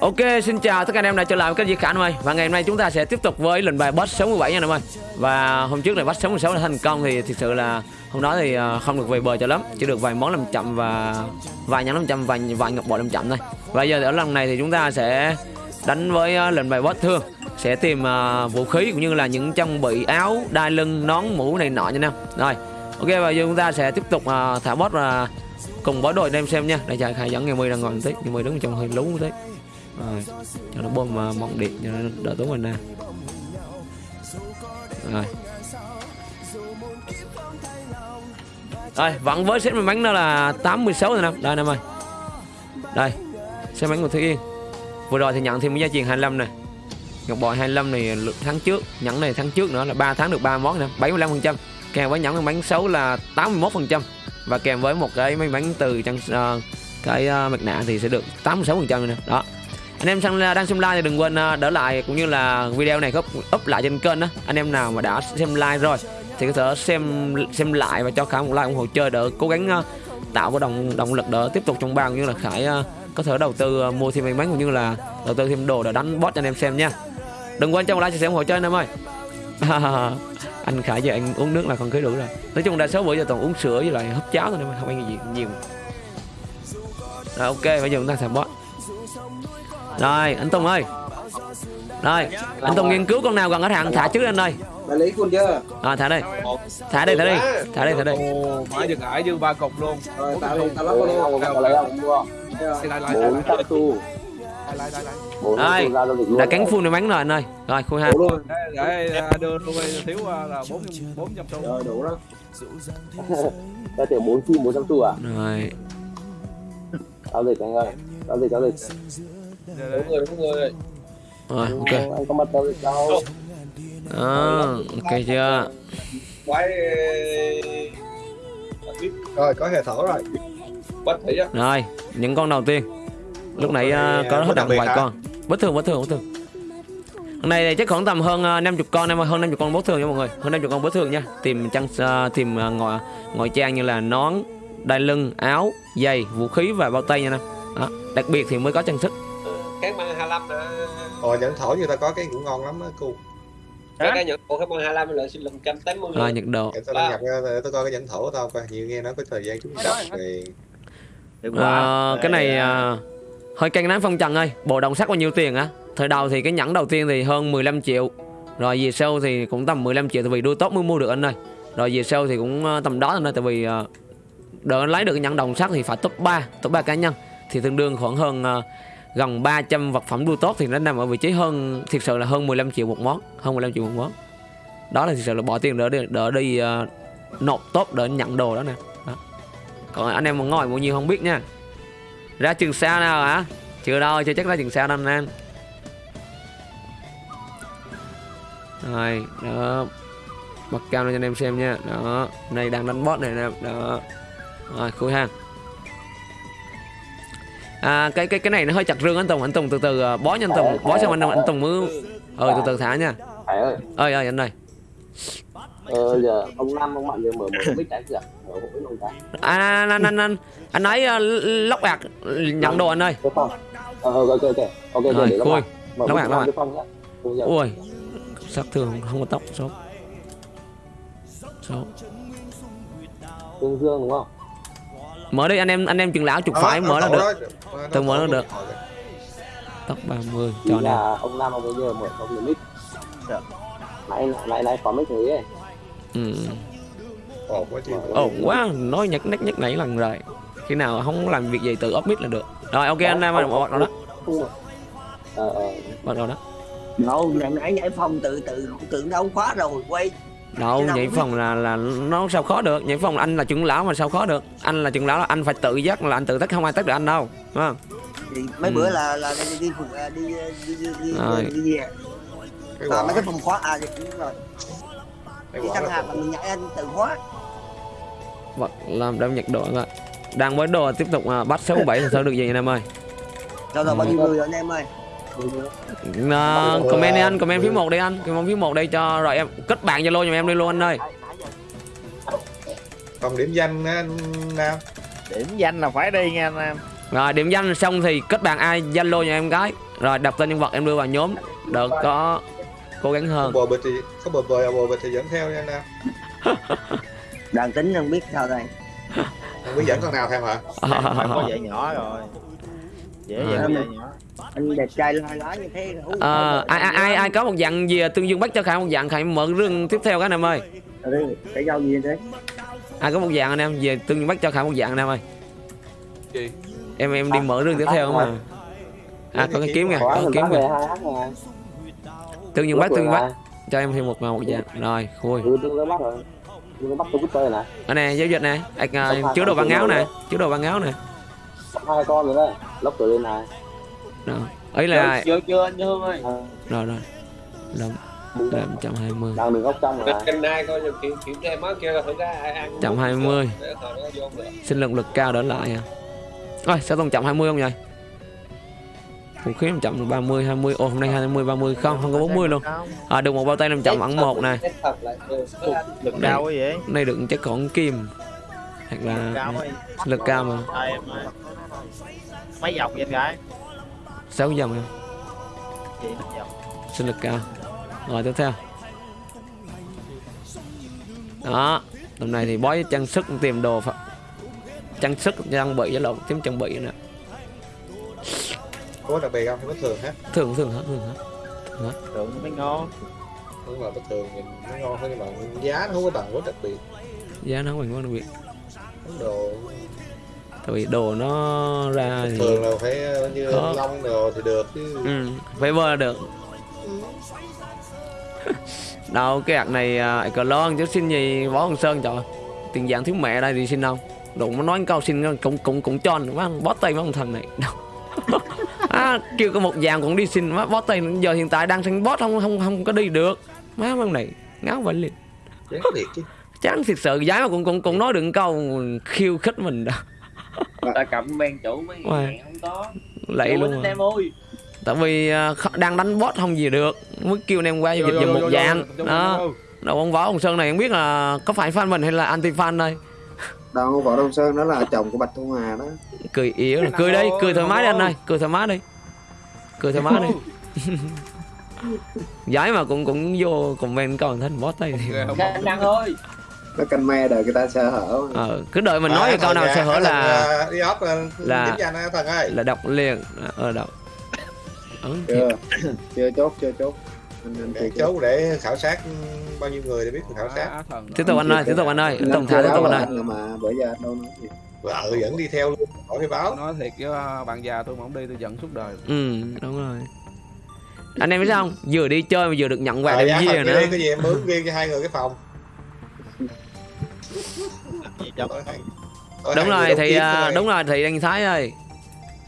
Ok, xin chào tất cả anh em đã trở lại với kênh Di Khả ơi. Và ngày hôm nay chúng ta sẽ tiếp tục với lệnh bài boss 67 nha anh em ơi. Và hôm trước này boss 66 đã thành công thì thực sự là hôm đó thì ờ, không được về bờ cho lắm. Chỉ được vài món làm chậm và vài nhắn làm chậm và vài ngọc bội làm chậm thôi. Và giờ ở lần này thì chúng ta sẽ đánh với ờ, lệnh bài boss thương. Sẽ tìm ờ, vũ khí cũng như là những trang bị áo, đai lưng, nón, mũ này nọ nha anh em. Rồi, ok và giờ chúng ta sẽ tiếp tục thả boss và cùng với đội anh em xem nha. Đây chờ khai dẫn ngày mươi đang ngồi một tí. Ngày mươi đứng trong hơi lú một tí rồi. Cho nó bơm à, uh, mỏng điện cho nó đỡ tốn mình nè. Rồi. Rồi vẫn với set bánh đó là 86 rồi nè. Đây nè ơi đây set bánh của Thế Yên. Vừa rồi thì nhận thêm cái giá tiền 25 này ngọc bội 25 này tháng trước nhẫn này tháng trước nữa là 3 tháng được 3 món nè 75 phần trăm. Kèm với nhẫn bánh xấu là 81 phần trăm. Và kèm với một cái máy bánh từ trong uh, à, cái uh, mặt nạ thì sẽ được 86 phần trăm nè. Đó anh em sang à, đang xem like thì đừng quên à, đỡ lại cũng như là video này có up lại trên kênh đó anh em nào mà đã xem like rồi thì có thể xem xem lại và cho khả một like ủng hộ chơi đỡ cố gắng à, tạo cái động động lực đỡ tiếp tục trong bao như là khải có thể đầu tư mua thêm may mắn cũng như là đầu tư thêm đồ để đánh boss cho anh em xem nha. Đừng quên cho một like chia sẻ ủng hộ chơi anh em ơi. Anh khải giờ anh uống nước là còn cưới đủ rồi. Nói chung đa số bữa giờ toàn uống sữa với lại hấp cháo thôi, nên không ăn gì nhiều. Rồi, ok, bây giờ chúng ta sẽ boss rồi anh Tùng ơi. Rồi anh Tùng nghiên cứu con nào gần hết hạn thả trước anh ơi Đại lý quân chưa? À thả đây Thả đây thả đây Thả đây thả đây Ồ, Mãi dừng ải dư ba cục luôn. Rồi tao lên tao lắp luôn. Không có lấy không mua Xin lại lại bốn trăm xu lại lại lại. Đây, luôn đã cắn full này bắn rồi anh ơi. Rồi khui ha. Đủ luôn. Để đưa tôi thiếu à, là bốn bốn trăm xu. Rồi đủ đó. Ra tiền bốn chim bốn trăm xu à? Rồi. Giao dịch anh ơi. Giao dịch giao dịch Để- để- đúng người Rồi ok. anh có dịch đâu Đó, Ok chưa? Quái Rồi có hệ thở rồi. Bắt thấy á Rồi những con đầu tiên. Lúc nãy uh, có hết đặng vài con. Bất thường bất thường bất thường. Hôm nay thì chắc khoảng tầm hơn uh, 50 con em hơn 50 con bất thường nha mọi người, hơn 50 con bất thường nha. Tìm trang uh, tìm uh, ngồi ngồi trang như là nón, đai lưng, áo, giày, vũ khí và bao tay nha em. Đó, đặc biệt thì mới có trang sức. Cái mang 25 nè Ồ nhẫn thổi người ta có cái cũng ngon lắm á cô Cái cái nhận của cái mang 25 là xin lần 180 Rồi nhận đồ. Để tao đăng nhập ra để tao coi cái nhẫn thổ của tao coi Nhiều nghe nói có thời gian trúng độc thì Ờ, cái này uh, hơi căng nán phong trần ơi. Bộ đồng sắt bao nhiêu tiền á? Thời đầu thì cái nhẫn đầu tiên thì hơn 15 triệu. Rồi về sau thì cũng tầm 15 triệu tại vì đua tốt mới mua được anh ơi. Rồi về sau thì cũng tầm đó anh ơi tại vì để lấy được cái nhẫn đồng sắt thì phải top 3, top 3 cá nhân thì tương đương khoảng hơn gần 300 vật phẩm đua tốt thì nó nằm ở vị trí hơn thực sự là hơn 15 triệu một món, hơn 15 triệu một món. Đó là thực sự là bỏ tiền đỡ đi đỡ đi uh, nộp tốt để nhận đồ đó nè. Đó. Còn anh em mà ngồi bao nhiêu không biết nha. Ra trường xa nào hả? Chưa đâu, chưa chắc ra trường xa đâu anh em. Rồi, đó. Bật cam lên cho anh em xem nha. Đó, này đang đánh boss này nè. Đó. Rồi, khui hàng. À, cái cái cái này nó hơi chặt rương anh Tùng, anh Tùng từ từ uh, bó nha anh Tùng, bó xong anh anh Tùng mới ờ từ từ thả nha. phải ơi Ơi ơi anh ơi. ờ giờ ông năm ông mạnh giờ mở mở bích cái kìa mở bích luôn cái Anh anh anh anh anh, anh nói uh, lóc bạc nhận đồ anh ơi. ờ ờ, ok ok ok ok Rồi, khui. phong nhá Khui giờ. Ui. Sát thương không có tóc số. Số. tương dương đúng không Mở đi anh em anh em chừng lão chụp phải mở là được. Tôi mở nó được. Tóc 30 Ý cho nè. là ông ông bây giờ mở không được mic nãy nãy nãy có mic thế ấy Ừ. Ồ quá nói nhắc nhắc nhắc nãy lần rồi. Khi nào không làm việc gì tự up mic là được. Rồi ok anh em ơi, bắt đầu đó. ờ ờ Bắt đầu đó. đâu nãy nãy nhảy phòng tự tự tự đâu khóa rồi quay Đâu, nhảy phòng là là nó sao khó được. Nhảy phòng là anh là trưởng lão mà sao khó được. Anh là trưởng lão là anh phải tự giác là anh tự tắt không ai tắt được anh đâu. Đúng không? thì mấy Ừ. bữa là là đi đi đi đi đi đi, đi, Rồi. đi, đi, Cái à, mấy cái phòng khóa à thì đúng rồi Cái quả chẳng là là mình nhảy anh tự khóa Vật làm đem nhặt đồ ạ. Đang với đồ tiếp tục à, bắt 67 thì sao được gì anh em ơi. rồi rồi bao nhiêu người rồi anh em ơi À, comment đi anh, comment phía một đi anh, comment phía một đây cho rồi em kết bạn Zalo giùm em đi luôn anh ơi. Còn điểm danh á anh Nam điểm danh là phải đi nha anh em. Rồi điểm danh xong thì kết bạn ai zalo nhà em gái. Rồi đọc tên nhân vật em đưa vào nhóm. Đỡ có cố gắng hơn. Bò bịch thì có bò bò bò bịch thì dẫn theo nha anh nam đoàn tính không biết sao đây. Không biết dẫn con nào theo hả? Phải có dạy nhỏ rồi Dễ À. vậy nhỏ. Anh đẹp trai la lá như thế Ờ, ai, ai ai ai có một dạng gì tương dương bắt cho khải một dạng khải mở rương tiếp theo các anh em ơi. Ừ, cái giao gì thế? Ai có một dạng anh em về tương dương bắt cho khải một dạng anh em ơi. Gì? em em đi mở rương tiếp theo mà. À có cái kiếm kìa có kiếm kìa. tương dương bắt tương dương bắt. cho em thêm một một dạng rồi khui. Này ở nè giao dịch nè. Anh à, chứa đồ bằng áo nè. chứa đồ bằng áo nè hai con rồi đấy. Lóc từ lên này. Rồi. Ấy là Chưa chưa anh Hương ơi. À, rồi rồi. Làm làm trăm hai mươi. Đang đường góc trong rồi kênh hai coi như kiểm kiểm tra máu kia là thử ra ai ăn trăm hai mươi. Để hồi nó vô được sinh lượng lực cao đỡ lại à. Rồi sao tông chậm 20 không vậy? Vũ khí làm chậm 30 20 ồ hôm nay 20 30 không không có 40 luôn. À được một bao tay làm chậm ẩn một anh. Lực cao quá vậy. Này đựng chắc còn kim hoặc là Cao quá lực cao mà. Mấy dọc vậy anh gái? 6 dòng em. Sinh lực cao. Rồi tiếp theo. Đó tầm này thì bói trang sức tìm đồ phải trang sức trang bị với lộn kiếm trang bị nè có đặc biệt không? Có thường hết. Thường thường hết thường hết. Tưởng mới ngon. Đúng là bất thường nhìn nó ngon hơn nhưng mà giá nó không có bằng quá đặc biệt. Giá nó mình quan biệt. Món đồ. Tại vì đồ nó ra thì thường là phải ờ, như Khó. lông đồ thì được chứ. Ừ, phải vơ được. Đâu cái hạt này à, cờ lon chứ xin gì võ hồng sơn trời tiền dạng thiếu mẹ đây thì xin đâu. Đụng nó nói câu xin cũng cũng cũng cho má bó tay mấy ông thần này. Đâu. À, kêu có một vàng cũng đi xin má bó tay giờ hiện tại đang sinh boss không không không có đi được. Má ông này ngáo vậy liền. Chán thiệt chứ chán thiệt sự giá mà cũng cũng cũng nói được câu khiêu khích mình đó Ta cầm men chủ mấy ngàn không có. Lạy luôn anh à. em ơi. Tại vì à, đang đánh boss không gì được mới kêu anh em qua dịch giùm một dạng. đó. đâu ông võ ông sơn này không biết là có phải fan mình hay là anti fan đây? Đâu võ đông sơn đó là chồng của bạch thu hà đó. Cười yếu là cười đi cười thoải mái đi anh ơi cười thoải mái đi. Cười thoải mái đi. Giỏi mà cũng cũng vô comment còn thấy boss tay thì Khanh Đăng ơi nó canh me đời người ta sơ hở ờ, cứ đợi mình nói cái câu nào sơ hở là ờ, đi ốc là là- danh á thần ơi. là đọc liền. Ờ đọc. Thiệt. chưa chưa chốt chưa chốt. Anh anh chốt. để khảo sát bao nhiêu người để biết khảo sát. Thần tiếp tục anh ơi tiếp tục anh ơi. Tổng thả tiếp tục anh là ơi. là mà bữa giờ đâu nói gì. Vợ vẫn đi theo luôn khỏi phải báo. Nói thiệt với à, bạn già tôi mà không đi tôi giận suốt đời. Ừ đúng rồi. Anh em biết không? Vừa đi chơi mà vừa được nhận quà Ờ, đem dạ, dìa thần nữa. đi cái gì em mướn riêng cho hai người cái phòng Ở đúng rồi thì à, đúng rồi thì anh thái ơi.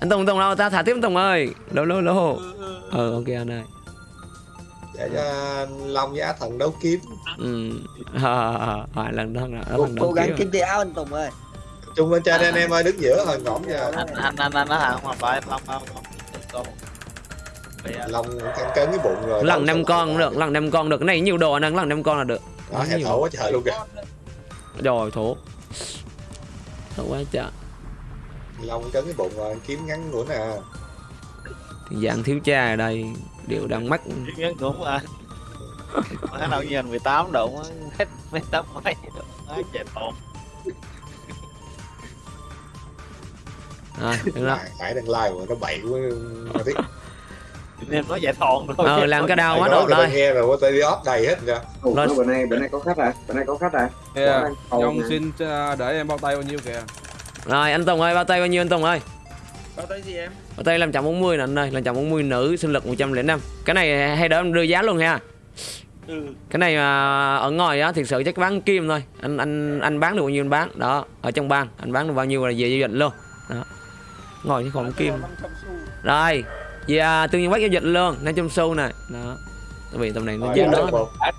Anh tùng tùng đâu? Ta thả tiếp anh tùng ơi. Lô lô lô. Ờ ok anh ơi. Để cho long với á thần đấu kiếm. Ừ. À, à, lần đó là cố, gắng kiếm. tay áo anh Tùng ơi. Chung lên trên anh em ơi đứng giữa hồi ngõm giờ Anh anh anh anh hàng mà phải Long không không Bây giờ long cắn cấn cái bụng rồi. Lần năm con cũng được lần năm con được. Cái này nhiều đồ anh lần năm con là được. Đó hệ thổ quá trời luôn kìa rồi thổ. Thổ quá trời. Long cấn cái bụng rồi kiếm ngắn nữa nè thì dạng thiếu cha ở đây đều đang mắc. Ngắn cũng à. Má đâu nhìn 18 độ hết mấy tấm mấy Má chạy tột. À, đó. Hải- hải đang like mà nó bậy quá mà biết Nên nó chạy thòn thôi. Ờ làm cái đau quá Nói ta đây nghe rồi có tay đi off đầy hết rồi. nó bữa nay bữa nay có khách à? Bữa nay có khách à? Yeah. Nhông nè. xin à, để em bao tay bao nhiêu kìa. Rồi anh tùng ơi bao tay bao nhiêu anh tùng ơi? Bao tay gì em? bao tay làm chậm 40 nè anh ơi làm chậm 40 nữ sinh lực 105 cái này hay đỡ em đưa giá luôn ha. Ừ. Cái này mà ở ngoài á thực sự chắc bán kim thôi. Anh anh anh bán được bao nhiêu anh bán? Đó ở trong bang. Anh bán được bao nhiêu là về giao dịch luôn. Đó. Ngồi chứ còn kim. rồi về à, tương nhiên bắt giao dịch luôn 500 xu này đó. Tại vì tầm này nó đã một- Đã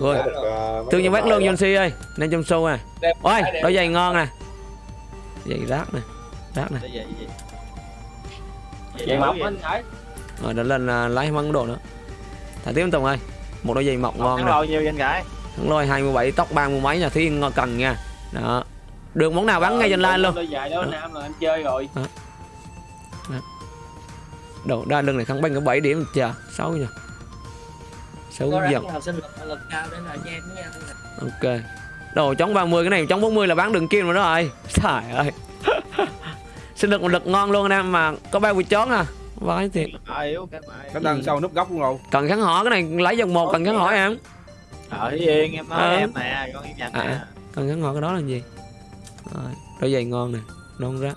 rồi, đã ờ, tương nhiên bắt luôn John C ơi 500 xu này Đem- ôi đôi giày ngon nè giày rác nè rác nè. Vậy mỏng anh thấy rồi đó lên là lái măng đồ nữa. Thả tiếp Tùng ơi một đôi giày mọc ngon nè. bao nhiêu anh gái thằng lôi 27 tóc ba mươi mấy nhà thí ngon cần nha. Đó. Được món nào bán ngay trên line luôn. Đôi dài đó Nam là em chơi rồi 6 có giật rắn học sinh lực lực cao đến là cho em nha Ok. Đồ chống 30 cái này chống 40 là bán đường kim rồi đó rồi Trời ơi. Sinh lực một lực ngon luôn anh em mà có bao quỳ chón à? Vãi thiệt. Cái đằng sau núp góc luôn rồi. Cần kháng hỏi cái này lấy dòng một cần kháng hỏi em. Ở yên em nói Ờ. em nè con im nhận À. nè Cần kháng hỏi cái đó là gì? Rồi đôi giày ngon nè Non ra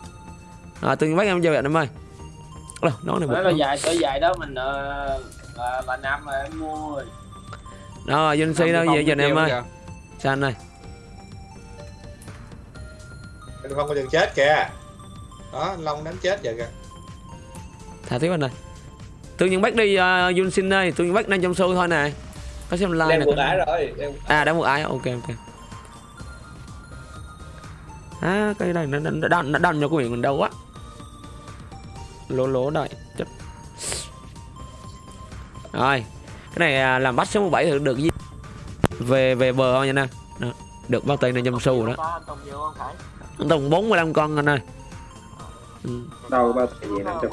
À tôi bắt em chơi vậy em ơi Đâu, nó này bực là dài tới dài đó mình ờ, là là năm mà em mua rồi. Đó Vinh Si đâu vậy? Giờ em ơi. Sao anh ơi? Anh không có chừng chết kìa. Đó long đánh chết vậy kìa. Thả tiếp anh ơi. Tôi những bắt đi uh, Yun Sin ơi. Tôi những bắt đang trong show thôi nè. Có xem live đang nè ải rồi đang À đã một ai ok ok. À cái này nó nó nó đâm nó đâm cho của mình đâu quá Lỗ lỗ đây chết Rồi Cái này à, làm bắt số 17 thì được gì? Về về bờ thôi nha nè Đó. Được bao tay này trong show rồi đó. Anh Tùng nhiều không phải Anh Tùng 45 con anh ơi. Ừ. đâu năm trăm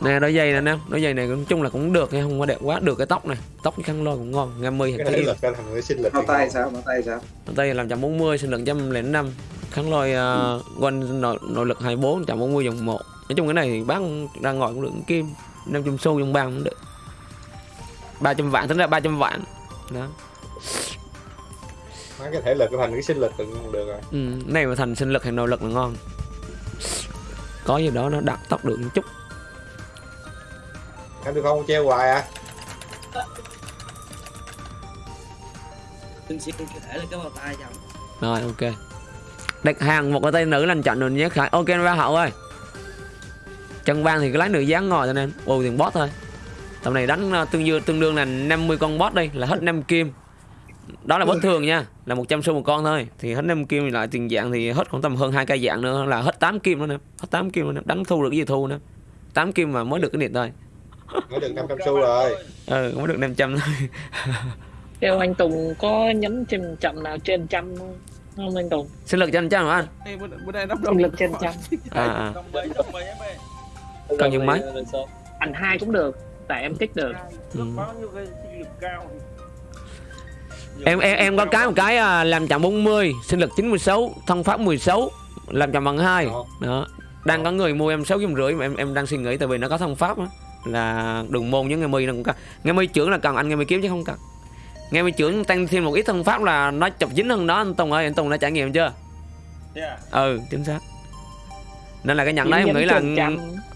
Nè đôi giày nè nè. Đôi giày này nói chung là cũng được nha Không có đẹp quá. Được cái tóc này. Tóc khăn lôi cũng ngon. Ngam mi cái lực cái sinh lực tay sao? Bao tay sao? Tay làm 140 sinh lực 105 Kháng lôi uh, quanh nội, nội lực 24 140 dòng 1 Nói chung cái này thì bán ra ngoài cũng được kim 500 xu dòng băng cũng được. 300 vạn tính ra 300 vạn. Đó. Mấy cái thể lực cái thành cái sinh lực cũng được rồi. Ừ, cái này mà thành sinh lực hay nội lực là ngon. Có gì đó nó đặt tốc được một chút. Anh được không treo hoài à. Xin có thể là cái bao tay chồng rồi ok. Đặt hàng một cái tay nữ lành chọn rồi nhé khải. Ok ba hậu ơi chân vang thì cái lái nữ dáng ngồi cho nên bù tiền boss thôi. Tầm này đánh uh, tương đương tương đương là 50 con boss đi là hết 5 kim. Đó là boss thường nha là 100 xu một con thôi. Thì hết 5 kim thì lại tiền dạng thì hết khoảng tầm hơn hai cây dạng nữa là hết 8 kim nữa nè hết 8 kim nữa nè đánh thu được cái gì thu nè 8 kim mà mới được cái điện thôi. Mới được 500 xu rồi. Ừ mới được 500 thôi. Theo anh Tùng có nhấn trên chậm nào trên trăm không? không anh Tùng? sinh lực anh chắc hả anh? Sinh lực trên trăm. à, à. Cần dùng máy. Ảnh hai cũng được, tại em thích được. Ừ. Bao nhiêu cái sinh lực cao em em em có cái một cái à, làm chậm 40 sinh lực 96 thông pháp 16 làm chậm bằng hai Đó. đang có người mua em sáu trăm rưỡi mà em em đang suy nghĩ tại vì nó có thông pháp á là đường môn với nghe mi nó cũng cần nghe mi trưởng là cần anh nghe mi kiếm chứ không cần nghe mi trưởng tăng thêm một ít thông pháp là nó chọc dính hơn đó anh Tùng ơi anh Tùng đã trải nghiệm chưa Yeah. ừ chính xác nên là cái nhận đấy em nghĩ là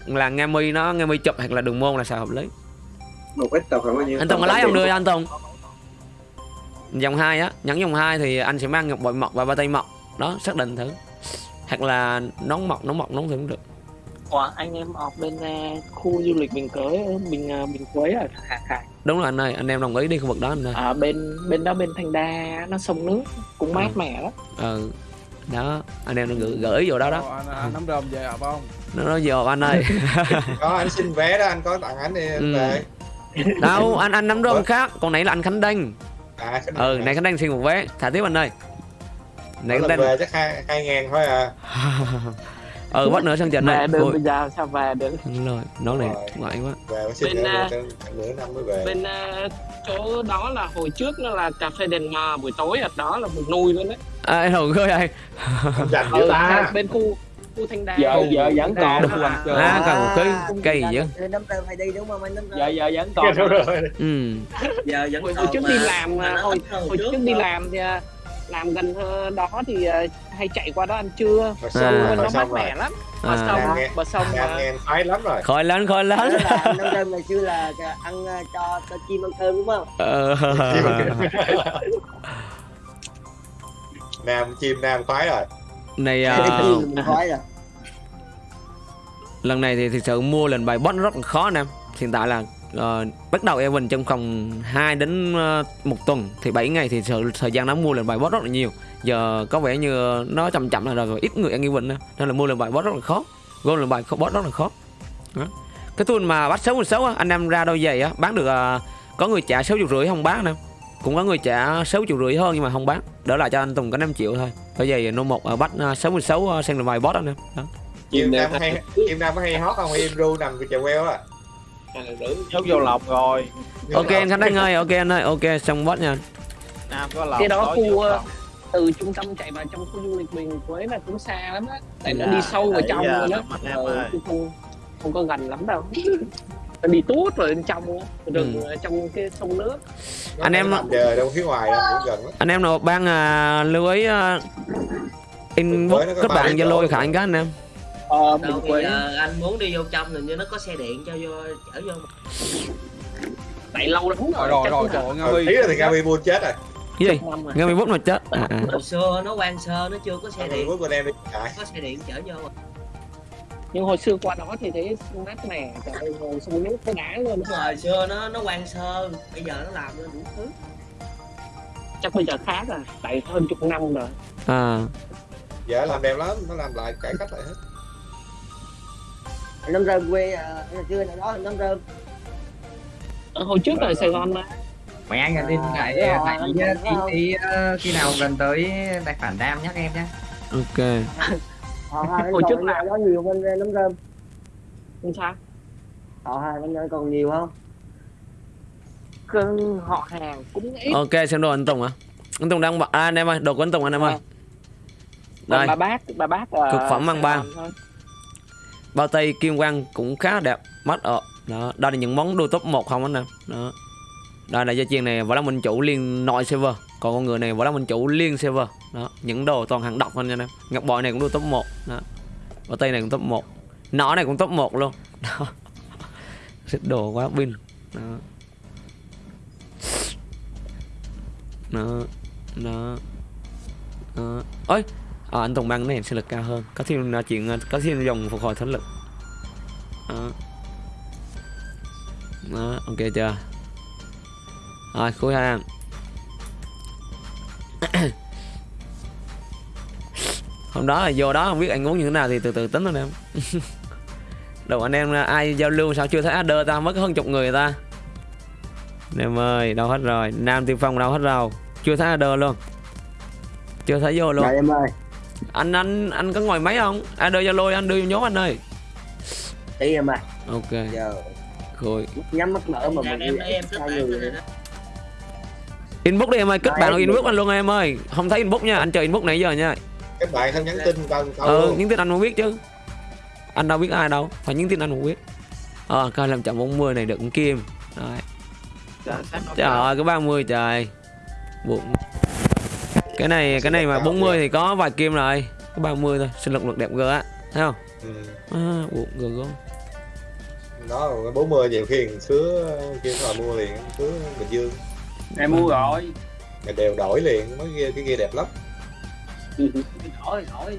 là nghe mi nó nghe mi chụp hoặc là đường môn là sao hợp lý. Một ít tàu khoảng bao nhiêu? Anh Tùng có lấy không đưa anh Tùng. Dòng 2 á nhấn dòng 2 thì anh sẽ mang ngọc bội mọc và ba tay mọc đó xác định thử. Hoặc là nón mọc nón mọc nón thì cũng được. Ủa, anh em học bên uh, khu du lịch Bình Cới, ở Bình uh, Bình Quế ở Hà Khải. đúng rồi anh ơi anh em đồng ý đi khu vực đó anh ơi. Ở bên bên đó bên Thanh Đa nó sông nước cũng mát Ừ. mẻ lắm. ừ đó anh em gửi, gửi ý vô đó đó. Ồ, anh, anh nắm đơm về hợp không? nó nói vô anh ơi. Có anh xin vé đó anh có tặng anh đi Ừ. về. Đâu anh anh nắm rơm khác còn nãy là anh khánh đanh à cái ừ này khánh đanh xin một vé. Thả tiếp anh ơi. Này khánh đanh về chắc hai hai ngàn thôi à. Ừ bắt nữa sân trận này được Ôi, bây giờ sao về được. đúng rồi nó này ngoại quá. Về xin Bên, à, nửa năm mới về. Bên uh, chỗ đó là hồi trước nó là cà phê đèn mờ buổi tối ở đó là một nuôi luôn đấy. À, em hùng ơi anh dành Ừ, dữ ta bên khu khu Thanh Đa. Giờ giờ vẫn còn anh chơi. à cần một cái cây gì á Nắm rơm phải đi đúng không anh nắm rơm? Dạ dạ vẫn còn. đúng rồi ừ Giờ vẫn còn hồi trước đi làm à, hồi, trước đi làm thì à, làm gần ờ, đó thì à, hay chạy qua đó ăn trưa mà À. rồi nó mát rồi mẻ lắm bờ à. sông nghe- bờ sông khoái lắm rồi Đó lớn là anh nắm rơm ngày xưa là ăn ờ, cho cho chim ăn cơm đúng không? Ờ. nam chim nam khoái rồi. Này à, mình khói rồi. lần này thì thực sự mua lần bài boss rất là khó anh em hiện tại là ờ, bắt đầu Evan trong vòng 2 đến ờ, một tuần thì 7 ngày thì sự thời gian nó mua lần bài boss rất là nhiều. Giờ có vẻ như nó chậm chậm là rồi ít người ăn Evan nữa nên là mua lần bài boss rất là khó gom lần bài boss rất là khó. Đó. cái tuần mà bắt 66 á anh em ra đôi giày á bán được ờ, có người trả 6 triệu rưỡi không bán nè cũng có người trả 6 triệu rưỡi hơn nhưng mà không bán. Đỡ lại cho anh Tùng có 5 triệu thôi. Đôi giày nô một ở bắt uh, 66 uh, sang lần bài boss anh em. Đó. Kim Nam hay Kim Nam có hay hót không? Im ru nằm chèo queo á. rưỡi nhốt vô lòng rồi. Ok anh khánh anh ơi ok anh ơi ok xong bot nha. Nam có lòng Cái đó khu, ờ, từ trung tâm chạy vào trong khu du lịch mình Quế là cũng xa lắm á. Tại nó Dạ, đi sâu vào trong luôn á. em Ờ, không có gần lắm đâu nó đi tuốt rồi bên trong rừng Ừ. ở trong cái sông nước Nó Anh em- giờ đâu phía ngoài cũng gần lắm. anh em nào ban à, lưu ý à, inbox kết bạn zalo khả anh các anh em ờ đâu Quế giờ anh muốn đi vô trong hình như nó có xe điện cho vô chở vô tại lâu lắm rồi rồi rồi rồi Ừ, Huy ý là thì Gabi buôn chết rồi. cái gì rồi. nghe 11 mà chết à, à. hồi xưa nó quan sơ nó chưa có xe Gabi điện con em đi có xe điện chở vô. Nhưng hồi xưa qua đó thì thấy mát mẻ trời ơi ngồi sông nước cái đá luôn. Hồi xưa nó nó quan sơ bây giờ nó làm lên đủ thứ. Chắc bây giờ khác rồi tại hơn chục năm rồi. À. Giờ làm đẹp lắm, nó làm lại cải cách lại hết. năm rơm quê là chưa nào đó năm rơm. Ờ, hồi trước ở Sài Gòn mà. Mày anh là tin lại tại ờ, khi nào gần tới tài khoản đam nhắc em nhé. Ok họ hai Hồi còn trước là- đó nhiều hơn năm rơm không sao. Họ hai anh ơi còn nhiều không? Cưng họ hàng cũng ít. Ok xem đồ anh Tùng à anh Tùng đang à, anh em ơi đồ của anh Tùng anh em ơi. Còn đây. bà bác bà bác ờ, Cực phẩm mang Sài ban. Bao tay kim quang cũng khá đẹp. Mắt ở đó đây là những món đồ top 1 không anh em? Đó. Đây là gia chiên này võ đăng minh chủ liên nội server. Còn con người này võ đăng minh chủ liên server đó những đồ toàn hàng độc anh em ngọc bội này cũng được top 1 đó. Và tay này cũng top 1 nó này cũng top 1 luôn. Đó. Xịt đồ quá pin đó. Nó nó đó. Ơi à, anh Tùng băng này sinh lực cao hơn. Có thêm là chuyện à, có thêm dòng phục hồi thánh lực. Đó. đó ok chưa? Rồi cuối hàng hôm đó là vô đó không biết anh muốn như thế nào thì từ từ tính anh em đầu anh em ai giao lưu sao chưa thấy adder ta mất hơn chục người ta. Anh em ơi đâu hết rồi. Nam tiên phong đâu hết rồi. Chưa thấy adder luôn. Chưa thấy vô luôn. Dạ em ơi. Anh anh anh có ngồi máy không? Adder zalo anh đưa vô nhóm anh ơi. Tí em ơi. Ok. Giờ rồi. nhắm mắt mở mà Ra mình em em đó inbox đi em ơi kết Rồi, bạn em- inbox anh luôn em ơi. Không thấy inbox nha anh chờ inbox nãy giờ nha Các bạn không nhắn tin tao tao ừ những tin anh muốn biết chứ. Anh đâu biết ai đâu phải những tin anh muốn biết. Ờ coi làm chậm 40 này được con kim. Rồi. Trời ơi cái 30 trời. Buồn cái này cái này mà 40 thì có vài kim rồi. Cái 30 thôi sinh lực lực đẹp gơ á thấy không? Ừ. à, buồn gơ gớm. Đó rồi 40 nhiều khi khứa kia là mua liền, khứa Bình Dương. em mua rồi. Mày đều đổi liền, mấy kia cái kia đẹp lắm. Hỏi hỏi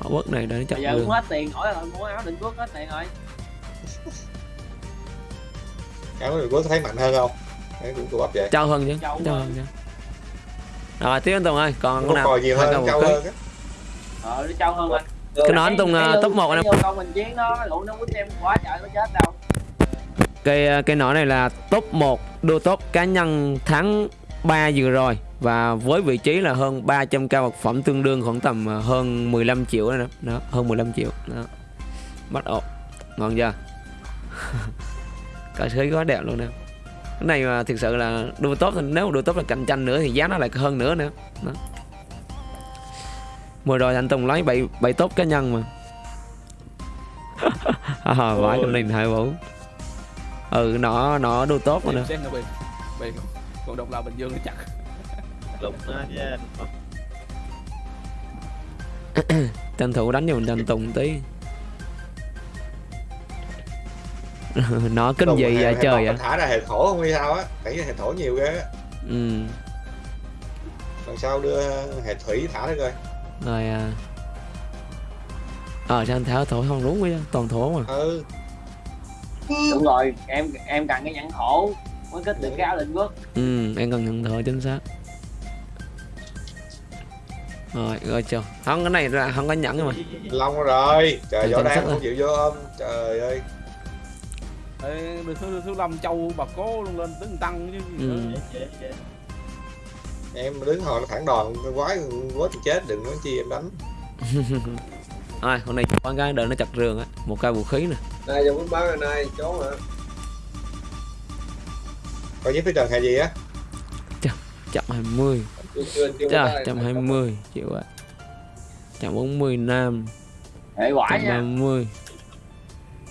họ bớt này để nó chậm bây giờ cũng hết tiền hỏi rồi mua áo định quốc hết tiền rồi. Áo này có thấy mạnh hơn không? Đấy cũng bắp vậy. trao hơn chứ Trâu hơn. chứ. Rồi tiếp anh Tùng ơi còn con nào? còi nhiều hơn, một ký. hơn á. ờ nó trâu hơn anh. Cái nói anh Tùng Cái lương- top 1 anh em công mình chiến nó lũ nó quýnh em quá trời nó chết đâu. Cây cây nỏ này là top 1 đua top cá nhân tháng 3 vừa rồi và với vị trí là hơn 300 cao vật phẩm tương đương khoảng tầm ờ, hơn 15 triệu đó, đó hơn 15 triệu đó bắt ộp ngon chưa cờ khí quá đẹp luôn nè cái này mà thực sự là đua top thì nếu đua top là cạnh tranh nữa thì giá nó lại hơn nữa nữa đó. vừa rồi anh Tùng lấy 7 7 top cá nhân mà à, vãi cái này hai bốn ừ nó nó đua tốt rồi nè còn độc lập bình dương nó chặt lục nó nha. Tranh thủ đánh cho mình tranh tùng tí. Nó kinh Tùng hệ- vậy? trời ạ. Thả ra hệ thổ không hay sao á. Thấy hệ thổ nhiều ghê á. ừ. Lần sau đưa hệ thủy thả ra coi. rồi à. Ờ sao anh tháo thổi không đúng vậy toàn thổ mà. Ừ. đúng rồi em em cần cái nhẫn thổ mới kết được cái áo định quốc ừ em cần nhận thở chính xác rồi rồi chưa không cái này là không có nhẫn mà Long rồi. Trời võ đang không chịu vô ôm. Trời ơi. Ê, được thứ thứ lâm châu bà cố luôn lên tính tăng chứ ừ. Em đứng hồi nó thẳng đòn quái quái thì chết đừng nói chi em đánh. rồi con này có cái đợi nó chặt rường á một cây vũ khí nè này giờ muốn bán rồi này chó hả có giấy phía trần hay gì á chậm 20 chưa chưa chưa Trời, trăm hai mươi chịu ạ. Trăm bốn mươi nam hệ quả trăm ba nha mươi.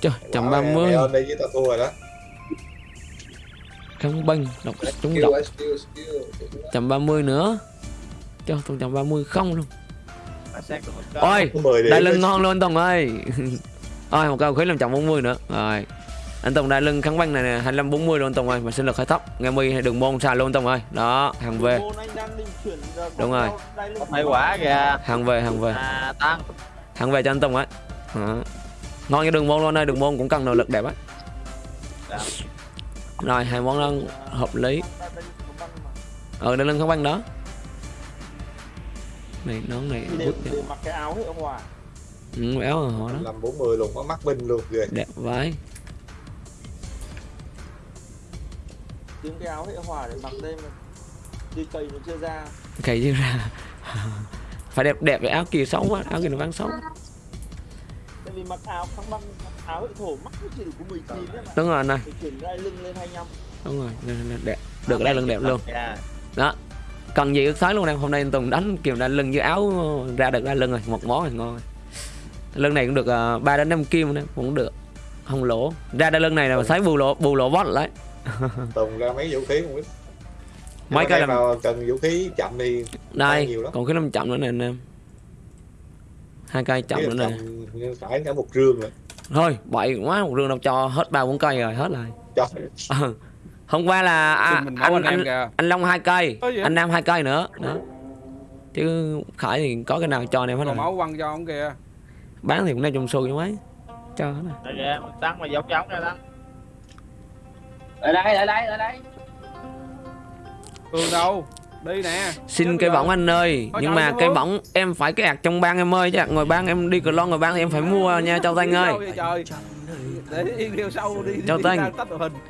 Trời trăm Bảo ba mày- mươi. mày ơn đi với tao thua rồi đó. Không banh độc trúng ba mươi nữa. Cho tôi trăm ba mươi không luôn. Ôi có 10 điểm đại lưng ngon luôn Tùng ơi. Ôi một cao khí làm trăm bốn mươi nữa. Rồi anh Tùng đại lưng kháng banh này nè hai mươi bốn mươi luôn anh Tùng ơi. Mà sinh lực khai tóc. Nghe mi hay đường môn xài luôn anh Tùng ơi. Đó hàng về. Đúng rồi. hệ quả kìa. Hàng về hàng về. À tăng hàng về cho anh Tùng ấy đó. ngon như đường môn luôn ơi đường môn cũng cần nội lực đẹp á. Dạ. rồi hai món ăn hợp lý. Ờ đại lưng kháng banh đó. Này nón này đi. mặc cái áo hiệu hòa. Ừ, rồi họ đó. Làm 40 luôn có mắt binh luôn ghê đẹp vãi kiếm cái áo hiệu hòa để mặc đêm đi cây nó chưa ra. Cày chứ ra. Phải đẹp đẹp cái áo kia xấu quá áo kia nó bán xấu. Tại vì mặc áo băng mặc áo hiệu thổ mắc chỉ được có 19 đấy mà. Đúng rồi phải chuyển đai lưng lên 25 đúng rồi đẹp. Được đai lưng đẹp luôn. Dạ. Đó. Cần gì ước sái luôn em hôm nay anh Tùng đánh kiểu đai lưng với áo ra được đai lưng rồi một món rồi ngon rồi lưng này cũng được uh, 3 đến 5 kim nữa cũng được. Không lỗ. Ra đai lưng này là sái bù lỗ bù lỗ bót lấy tùng ra mấy vũ khí không biết. Mấy cái làm cần vũ khí chậm thì đây nhiều lắm. còn cái năm chậm nữa nè anh em. Hai cây chậm nữa nè. phải cả một rương rồi. Thôi bậy quá một rương đâu cho hết ba bốn cây rồi hết rồi. Cho. Ờ. hôm qua là à, anh anh anh, kìa. anh Long hai cây anh Nam hai cây nữa. Đó. Chứ Khải thì có cái nào cho anh em hết còn rồi. máu quăng cho ông kìa. Bán thì cũng đang trong xu cho mấy. Cho hết rồi. Đây kìa tăng mà giống giống ra tăng ở đây ở đây ở đây. Tường đâu? Đi nè. Xin cây bỏng anh ơi Thôi nhưng mà cây bỏng em phải cái ạc trong bang em ơi chứ. Ngồi bang em đi cờ lon ngồi bang thì em phải mua nha Châu Thanh ơi. Châu hình.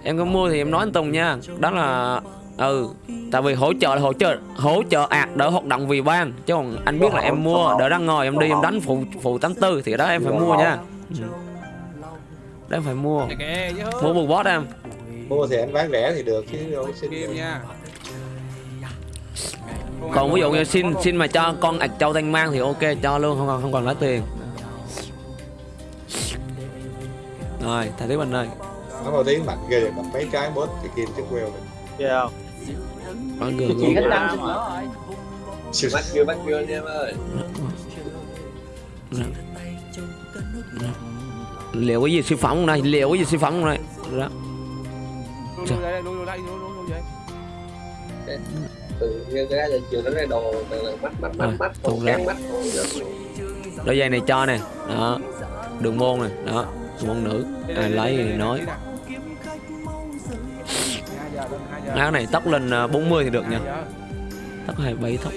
em có mua thì em nói anh Tùng nha. Đó là ừ tại vì hỗ trợ là hỗ trợ hỗ trợ ạc đỡ hoạt động vì ban chứ còn anh biết là em mua đỡ đang ngồi em đi em đánh phụ phụ 84 thì đó em phải mua nha. Ừ. đó em phải mua. Mua bù bót em mua thì anh bán rẻ thì được chứ đâu có xin kim nha. Còn ví dụ như xin xin mà cho con ạc châu thanh mang thì ok cho luôn không còn không còn lấy tiền. Rồi thầy tiếp anh ơi. Nó vào tiếng mạnh ghê gặp mấy cái bớt thì kia chứ queo rồi kia không? Có người chị xin nữa rồi. Bắt chưa bắt chưa anh em ơi. Liệu cái gì siêu phẩm không đây? Liệu cái gì siêu phẩm không đây? Đó đây lui lui đây lui lui lui vậy. Từ cái giờ chiều đến đây đồ mắt mắt mắt Rồi, mắt còn ra. đôi giày này cho nè đó. Đường môn này đó. Môn nữ. Đi lấy thì nói. áo này tóc lên à, 40 thì được nha. Tóc 27 tóc.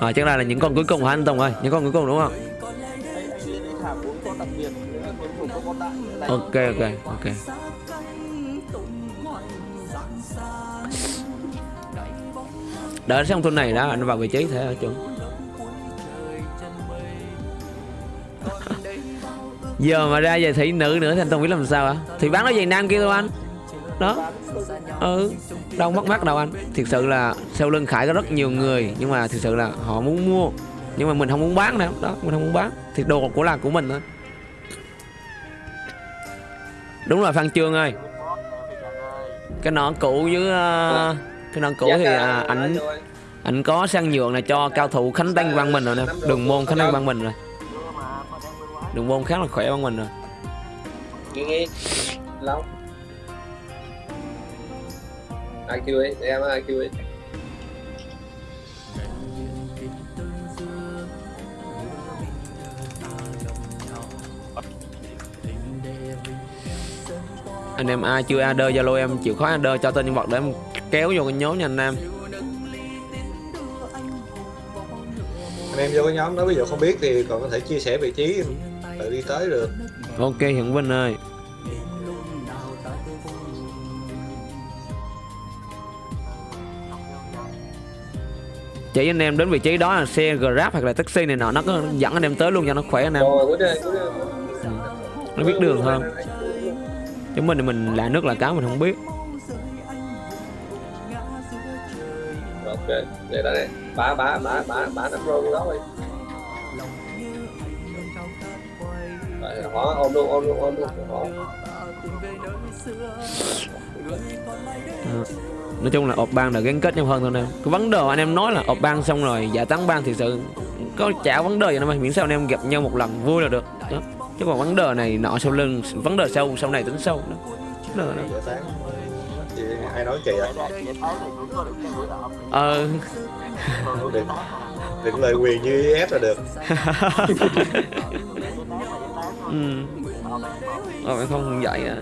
Rồi chắc là, là những con cuối cùng hả anh Tùng ơi? Những con cuối cùng đúng không ok ok ok. Đợi xong tuần này đã anh vào vị trí thế ở chung giờ mà ra về thị nữ nữa thì anh Tùng biết làm sao hả? Thì bán nó giày nam kia thôi anh. Đó. Ừ đâu mất mát đâu anh. Thực sự là sau lưng khải có rất nhiều người nhưng mà thực sự là họ muốn mua nhưng mà mình không muốn bán đâu đó mình không muốn bán. Thì đồ của là của mình thôi đúng rồi phan trương ơi. Cái nón cũ với ờ, cái nón cũ Dạ, thì dạ, à, dạ, ảnh ảnh có sang nhượng là cho cao thủ khánh tây văn mình rồi nè. Đường môn khánh tây văn mình rồi. Đường môn khá là khỏe văn mình rồi. Lâu IQ ấy? Để em IQ ấy anh em ai chưa ad zalo em chịu khó ad cho tên nhân vật để em kéo vô cái nhóm nha anh em. Anh em vô cái nhóm đó ví dụ không biết thì còn có thể chia sẻ vị trí tự đi tới được. Ok hiển vinh ơi. Chỉ anh em đến vị trí đó là xe grab hoặc là taxi này nọ nó có dẫn anh em tới luôn cho nó khỏe anh em. Đây nó biết đường hơn chứ mình thì mình lạ nước là cá mình không biết. Ok để đó này bả bả bả bả bả nắm rô đó Rồi, họ ôm luôn ôm luôn ôm luôn. Họ Ờ. nói chung là ộp bang là gắn kết nhau hơn thôi em. Cái vấn đề anh em nói là ộp bang xong rồi giải tán bang thì sự có chả vấn đề gì đâu mà. Miễn sao anh em gặp nhau một lần vui là được. Đó. Chứ còn vấn đề này nọ sau lưng vấn đề sau sau này tính sau đó. Vấn đề đó. Ai nói kỳ à ờ đừng đừng lời quyền như ép là được ừ. Ờ, không vậy à.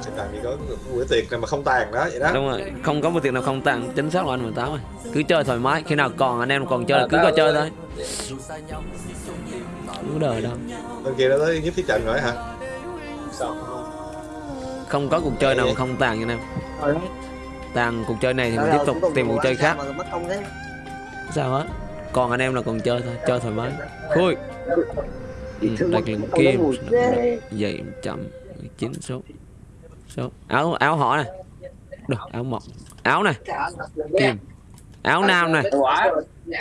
sẽ làm gì có bữa tiệc này mà không tàn đó vậy đó đúng rồi không có một tiền nào không tặng chính xác là anh 18 rồi cứ chơi thoải mái khi nào còn anh em còn chơi là cứ coi chơi thôi không có đời đâu bên kia nó tới giúp phía trận rồi hả? Sao không? Có cuộc chơi nào mà không tàn nha anh em. Tàn cuộc chơi này thì mình tiếp tục tìm cuộc chơi khác. mất công thế. Sao hết còn anh em là còn chơi thôi chơi thoải mái. Khui. Ừ, đặc lượng kim dậy chậm chín số số. Áo áo họ này. Được áo mọc áo này. Kim áo nam này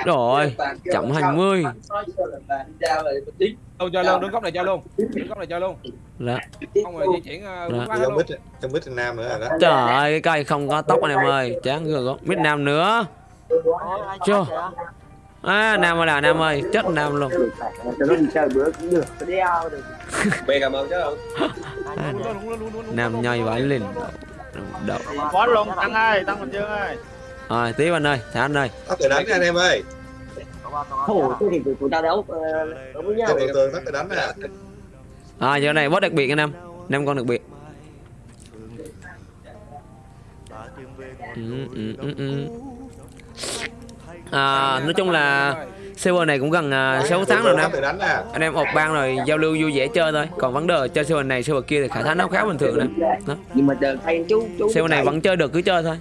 rồi chậm 20 Luôn chơi luôn, đứng góc này chơi luôn. Đứng góc này chơi luôn. Dạ. Không rồi di chuyển uh, Dạ. quá trong luôn. mít trong mít nam nữa rồi đó Trời ơi, cái cây không có tóc anh em ơi, chán rồi có mít nam nữa. Chưa. À, nam ơi là nam ơi, chết nam luôn. cho nam nhoi vãi lên. Đậu. Có luôn, Tăng ơi, Tăng Bình Dương ơi. Rồi, tiếp anh ơi, thả anh ơi. tắt từ đánh nha anh em ơi thôi thế thì tụi tụi tao đấu ờ, đấu với nhau đầu tường tắt từ đánh nè À, giờ này boss đặc biệt anh em. Năm con đặc biệt. Ừ, ừ, ừ, ừ. À, nói chung là server này cũng gần uh, 6 tháng rồi nè anh em ộp bang rồi giao lưu vui vẻ chơi thôi còn vấn đề chơi server này server kia thì khả thắng nó khá bình thường nè đó. nhưng mà chờ thay chú chú server này vẫn chơi được cứ chơi thôi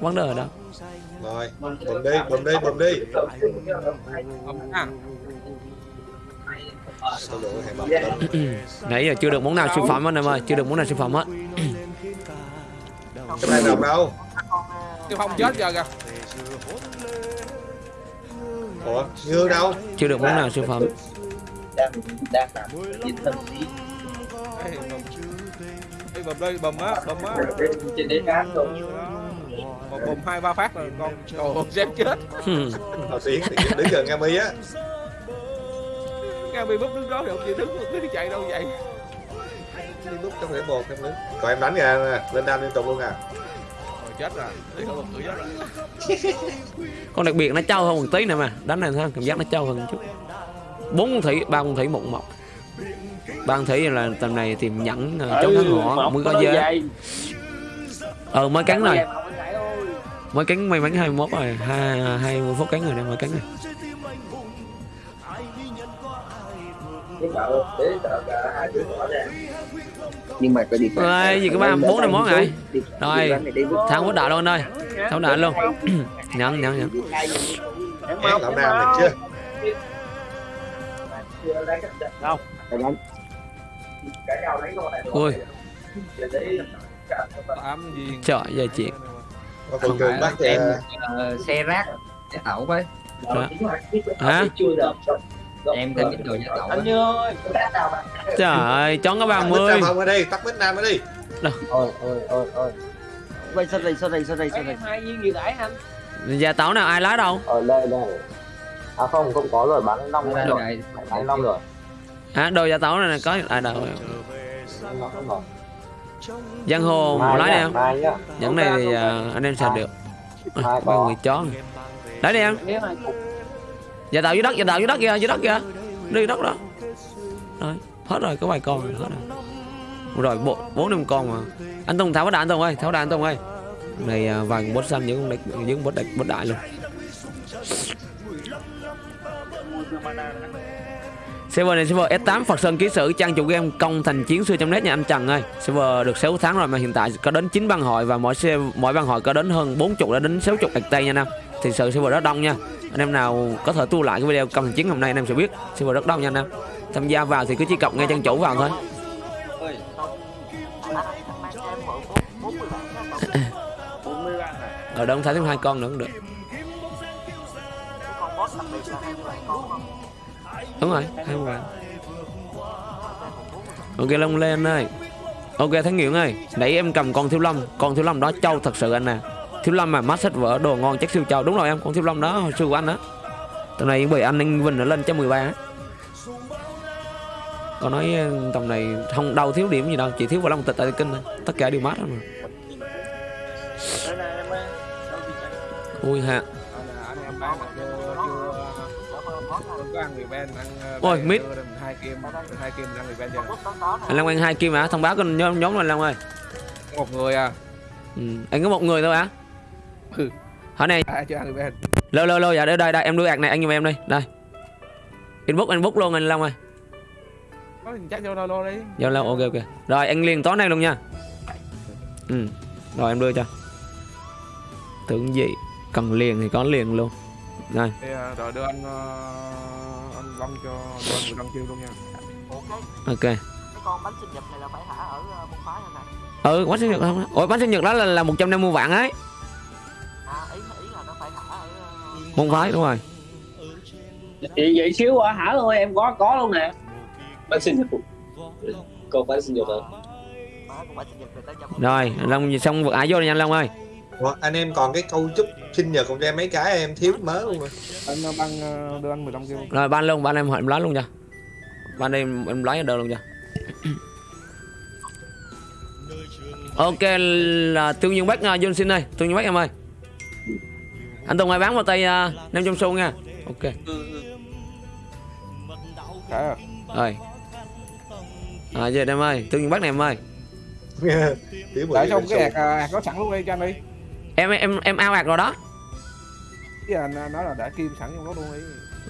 vấn đề ở đâu rồi bùm đi bùm đi bùm đi. À, nãy giờ chưa được món nào siêu phẩm anh em ơi. Chưa được món nào siêu phẩm hết. Cái này đồng đâu Tiêu Phong chết giờ kìa. ủa như đâu. Chưa được món nào siêu phẩm. Đang đang làm thần sĩ Ê, bầm. Đây, bầm á, bầm á. trên đến cán rồi Một bầm hai ba phát rồi con. Ơi, dép chết. Thảo Tiến thì đứng gần Nga Mi á Nghe bị búp đứng đó thì không chịu đứng, cứ chạy đâu vậy. đi lúc trong thể một em đứng còn em đánh kìa nè lên đam liên tục luôn à Rồi chết rồi. Đi không tự chết rồi. con đặc biệt nó trâu hơn một tí nè mà đánh này thôi cảm giác nó trâu hơn một chút bốn con thủy ba con thủy một mọc ba con thủy là tầm này tìm nhẫn uh, chống thắng họ mới có dế ờ mới cắn rồi mới cắn may mắn 21 rồi. Hai hai mươi phút cắn rồi nè mới cắn rồi. Nhưng mà cái đi Ơi, gì có ba bốn năm món rồi. rồi thắng quốc đại luôn anh ơi thắng đại luôn. Nhận nhận nhận. Ép lão nam này chưa? Ui. Tám viên. trời giờ chuyện có con cường bắt em ờ, ờ, xe rác giá tẩu với hả? Em thêm ít đồ giá tẩu anh ơi. Trời ơi chón có tắt mít 30 nam không ở đây tắt mít nam ở đi. Ôi ôi ôi ôi. Vậy sao đây sao đây sao đây sao đây? Hai viên gì nãy anh? Gia tấu nào ai lái đâu? Ở đây đây. À không không có rồi bán năm Đây, rồi. đây. bán năm rồi. Hả? Đồ gia tấu này có ai đâu. Bán rồi giang hồ Mai lái đi em. Nhẫn này thì à, anh em xài được. À, có. người chó. Này. lấy đi em. Gia tạo dưới đất gia tạo dưới đất kìa dưới đất kìa. Đi đất đó. Rồi hết rồi có vài con rồi hết rồi. Rồi bộ bốn năm con mà. Anh tùng tháo đại anh tùng ơi tháo đại anh tùng ơi. Này vài con bốt xanh những con đại những bốt đại bốt đại luôn Server này server S8 Phật Sơn ký sử, trang chủ game công thành chiến xưa trong net nha anh Trần ơi. Server được 6 tháng rồi mà hiện tại có đến 9 băng hội và mỗi xe, mỗi băng hội có đến hơn 40 đã đến 60 ạc tay nha anh em. thì sự server rất đông nha. Anh em nào có thể tua lại cái video công thành chiến hôm nay anh em sẽ biết. Server rất đông nha anh em. Tham gia vào thì cứ chỉ cập ngay chân chủ vào thôi. Ở đâu thấy thêm hai con nữa cũng được đúng rồi, hai bạn ok, long lên ơi. Ok thánh nguyễn ơi, nãy em cầm con thiếu lâm. Con thiếu lâm đó trâu thật sự anh nè thiếu lâm mà mắt sách vỡ đồ ngon chắc siêu trâu đúng rồi em, con thiếu lâm đó, hồi xưa của anh đó tầm này bởi anh anh vinh nó lên cho mười ba còn nói ờ, tầm này không đâu thiếu điểm gì đâu, chỉ thiếu vào long tịch tại kinh thôi. Tất cả đều mát hết mà. Ui ha. Bên chưa anh long ăn hai kim hả? Thông báo kênh nhóm nhóm anh long ơi. Một người à? Ừ. anh có một người thôi hả? Ừ. hỏi này. Lô lô lô dạ đây đây đây em đưa ạc này anh giùm em đi. Đây. Inbox inbox luôn anh long ơi. Chắc vô đâu lô đi. Ok ok. Rồi anh liền tối nay luôn nha. Ừ Rồi em đưa cho. Tưởng gì? Cần liền thì có liền luôn. Thì ờ, rồi đưa anh ờ, anh Long cho anh người Long chiêu luôn nha. Ok. con bánh sinh nhật này là phải thả ở môn phái này nè Ừ bánh sinh nhật không Ủa bánh sinh nhật đó là, là 150 vạn ấy. À ý ý là nó phải thả ở Môn phái đúng rồi. Vậy vậy xíu à hả thôi em có có luôn nè. Bánh sinh nhật. Con bánh sinh nhật hả? Rồi Long xong vượt ải vô đi nha anh Long ơi Ủa, anh em còn cái câu chúc sinh nhật còn cho em mấy cái em thiếu mớ luôn rồi. Anh ờ, băng ờ, đưa anh 15 kêu. Rồi ban luôn ban em hỏi em lấy luôn cho Ban em em lấy đơn luôn cho Ok là Tương Dương Bách uh, John xin ơi. Tương Dương Bách em ơi. Anh Tùng ơi bán vào tay uh, 500 xu nha. Ok. Cả rồi. À về em ơi tương dương bắc này em ơi. Cái xong cái ạc ờ, ạc có sẵn luôn đi cho anh đi em em em ao ạc rồi đó. Chứ anh nói là đã kim sẵn trong đó luôn đi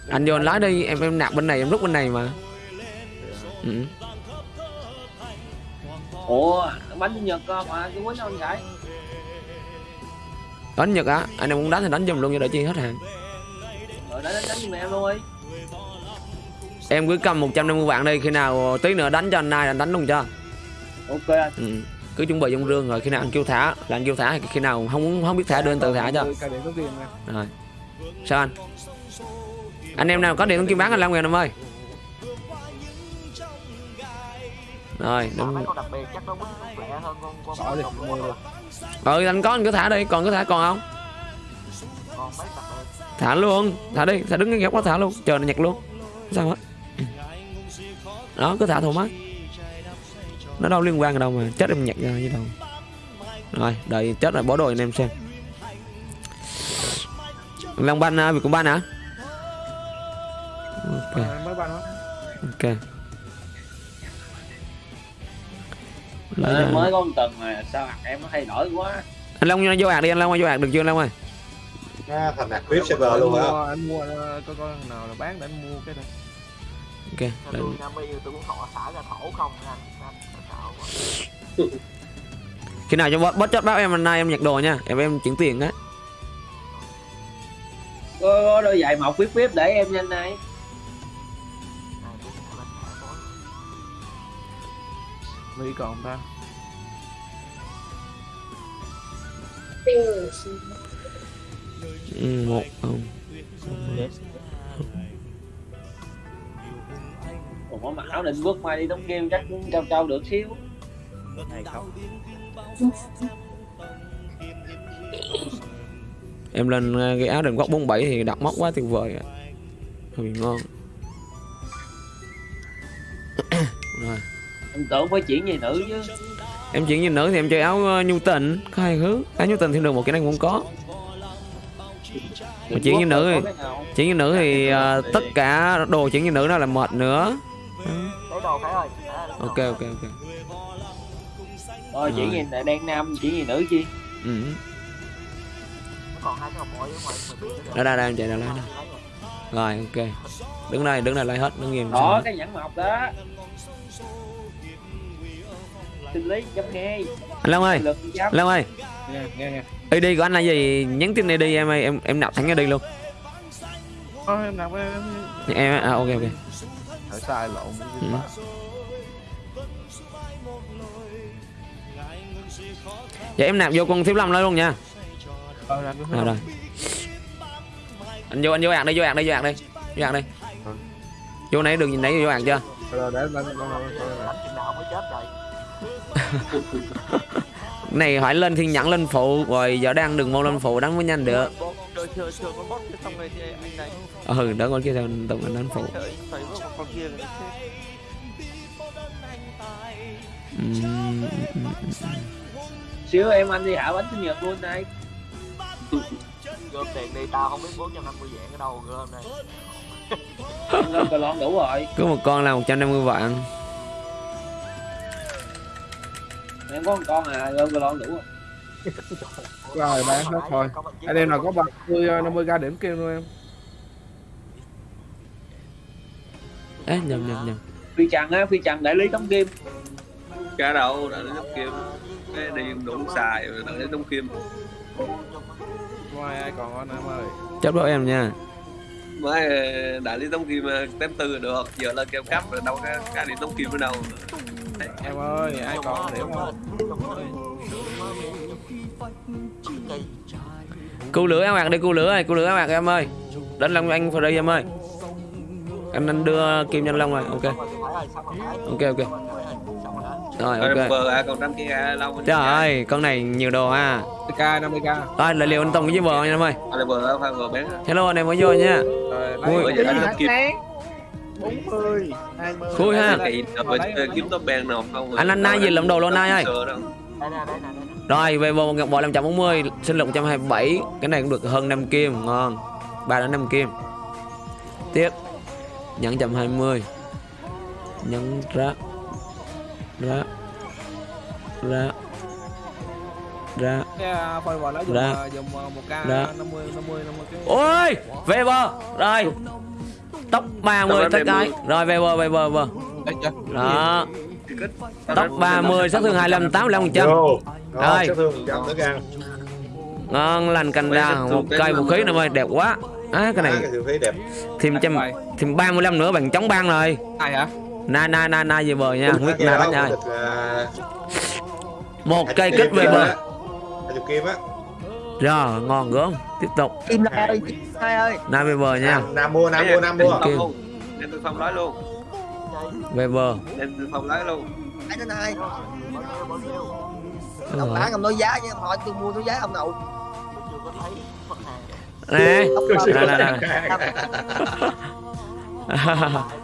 anh vô anh lái đi em em nạp bên này em rút bên này mà. Ừ. ủa bánh sinh nhật ờ, mà cái quýnh đâu anh gái. Đánh nhật á anh em muốn đánh thì đánh giùm luôn cho đỡ chi hết hàng. Rồi đánh đánh giùm em luôn đi em cứ cầm 150 vạn đi khi nào tí nữa đánh cho anh này anh đánh luôn cho. Ok anh. Ừ. cứ chuẩn bị trong rương rồi khi nào anh kêu thả. Là anh kêu thả khi nào không muốn không biết thả đưa anh tự thả cho. Rồi. Sao anh? Anh em nào có điện kim bán anh Long Nguyễn em ơi. Rồi đúng. ừ anh có anh cứ thả đi. Còn cứ thả còn không? Con mấy đặc biệt thả luôn. Thả đi. Thả đứng cái góc đó thả luôn. Chờ nó nhặt luôn. Sao hết đó cứ thả thoải mái nó đâu liên quan gì đâu mà chết em nhặt ra với đâu. Rồi đợi chết rồi bỏ đồ anh em xem. Long banh à, việc của ban hả? Ok. Ban ok. Lấy ra. mới có một tuần mà sao em nó thay đổi quá. Anh Long vô ạc đi anh Long vô ạc được chưa anh Long ơi? À, thành nạc VIP server anh luôn mua, hả anh mua ờ, coi coi thằng nào là bán để anh mua cái này. Ok tôi cũng họ xả ra thổ không nha. anh. Khi nào cho bot bot chốt báo em anh nay em nhặt đồ nha. Em em chuyển tiền á. Có, đôi giày mọc vip vip để em nhanh này. Mỹ còn ta ừ, một không. Còn có mặc áo định quốc mai đi đóng game chắc cũng trao trao được xíu hay không. em lên ờ, cái áo đền góc 47 thì đặt móc quá tuyệt vời hơi ngon. Rồi. Em tưởng phải chuyển về nữ chứ. Em chuyển như nữ thì em chơi áo ờ, nhu tình. Có hai hướng áo nhu tình thêm được một cái này cũng có. Mà chuyển như nữ thì chuyển như nữ thì ờ, tất cả đồ chuyển như nữ đó là mệt nữa. Ok ok ok rồi chuyển Rồi. về đen nam chuyển về nữ chi? Ừ. Nó còn hai cái hộp ở đây em chạy ra lấy rồi ok. Đứng đây đứng đây lấy hết đứng nghiêm đó cái nhẫn mọc đó. Sinh lý chấm nghe. Anh Long ơi Long ơi. Nghe nghe ID của anh là gì? Nhắn tin ID em ơi em em nạp thẳng ID luôn. Ôi, em nạp em em à ok ok. Thở sai lộn Ừ. Vậy em nạp vô con thiếu lâm đó luôn nha. Ờ, nạp vô Rồi rồi. Anh vô anh vô ạc đi vô ạc đi vô ạc đi. Vô ạc đi. Vô nãy đường nhìn nãy vô ạc chưa? Lên lên lên Cái này phải lên thiên nhẫn lên phụ Rồi giờ đang đường môn lên phụ đánh mới nhanh được. Rồi chờ chờ con boss cái xong rồi thì anh này. Ừ đỡ con kia theo tổng anh đánh phụ. Trời xíu em anh đi hạ bánh sinh nhật luôn này Gom tiền đi tao không biết 450 vạn ở đâu gom đây. Lên cờ lon đủ rồi. Cứ một con là 150 vạn. Em có một con à lên cờ lon đủ rồi. Rồi bán hết thôi. Anh em nào có 30 50 k điểm kêu luôn em. Ê nhầm nhầm nhầm. Phi trần á phi trần đại lý tống kim cá đâu đã lấy tống kim cái đi đủ xài rồi đã lấy tống kim Ngoài ai còn anh em ơi? Chấp đôi em nha. Mới đại lý tống kim ờ, tém tư được. Giờ lên kêu cấp rồi đâu có cá đi tống kim ở đâu Em ơi ai còn điểm không Cứu lửa em ạc đi cứu lửa ơi cứu lửa em ạc em ơi. Đánh Long anh phải đi em ơi. Anh anh đưa kim nhanh Long rồi ok. Ok ok Rồi ok. bờ à còn trăm kia lâu Trời ơi con này nhiều đồ ha. 50k 50k Rồi lại liều anh Tùng với bờ nha em ơi? À, bờ phải bờ bén Hello anh em mới vô nha. Rồi Bây giờ tống kim. 40 20 Khui ha. Kiếm bèn nào không? Anh anh nay gì lượm đồ luôn nay ơi. Rồi về một ngọc bội 540 Sinh lực 127 Cái này cũng được hơn 5 kim Ngon. 3 đến 5 kim. Tiếp. Nhẫn 120 Nhẫn rác À, Ra. à, dùng à, một k Ra. 50 50 50 cái Ôi Về bờ Rồi Tốc 30 Tốc tất cái 30. Rồi về bờ về bờ bờ Đó Tốc 30 sát thương 25 85 trăm. Rồi. Rồi. Sát thương 100 tới gan. Ngon lành cành thương Một cây vũ khí nữa ơi đẹp quá Á cái này cái vũ khí đẹp. thêm trăm thêm 35 nữa bằng chống băng rồi ai hả na na na na về bờ nha. Không biết na ai được, à, một cây kích về bờ. kim á. rồi ngon gớm. Tiếp tục. Kim Lai ơi, Kim Lai ơi. na về bờ nha. Nam, Nam mua, Nam mua, Nam mua. Kim. đem tôi phong nói luôn. Về bờ. Đem tôi phong nói luôn. Anh đến hai. Đúng Ông bán ông nói giá chứ hỏi tôi mua tôi giá ông nào. nè. Nè nè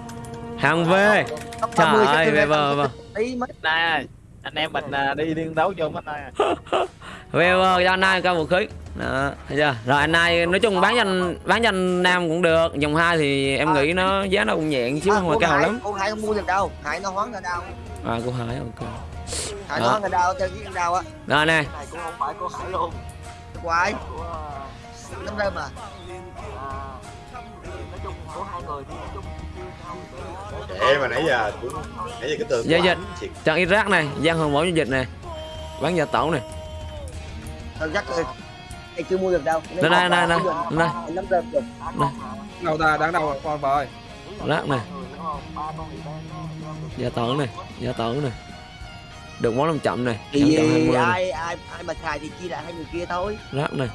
hàng về. Ông trời 30 ơi về Tí mấy Này anh em mình à, đi liên đấu chung hết này về bờ cho anh ai cao vũ khí đó thấy chưa? Rồi anh ai nói chung bán cho anh bán cho anh nam cũng được dòng hai thì em nghĩ nó giá nó cũng nhẹ chứ không phải cao lắm. Cô Hải không mua được đâu. Hải nó hoán ra đâu. à cô hải ok. Hải nó hoán ra đâu chơi cái đâu á. rồi nè. Này cũng không phải của Hải luôn. Của à, rơm à. à, nói chung của hai người thì nói chung Để mà nãy giờ cũng nãy giờ cái tường Dạ, dạ. anh xịt. Trận Iraq này, Giang Hồng Mẫu Dịch này Bán gia tổ này Thôi chắc. Anh chưa mua được đâu. Đây, đây, đây, đây, đây. Được. đâu ta đáng đâu con ơi Rác này, gia tổ này, gia tổ này Được món 500 này, Thì 120 này ai ai ai mà xài thì chia lại hai người kia thôi. Rác này,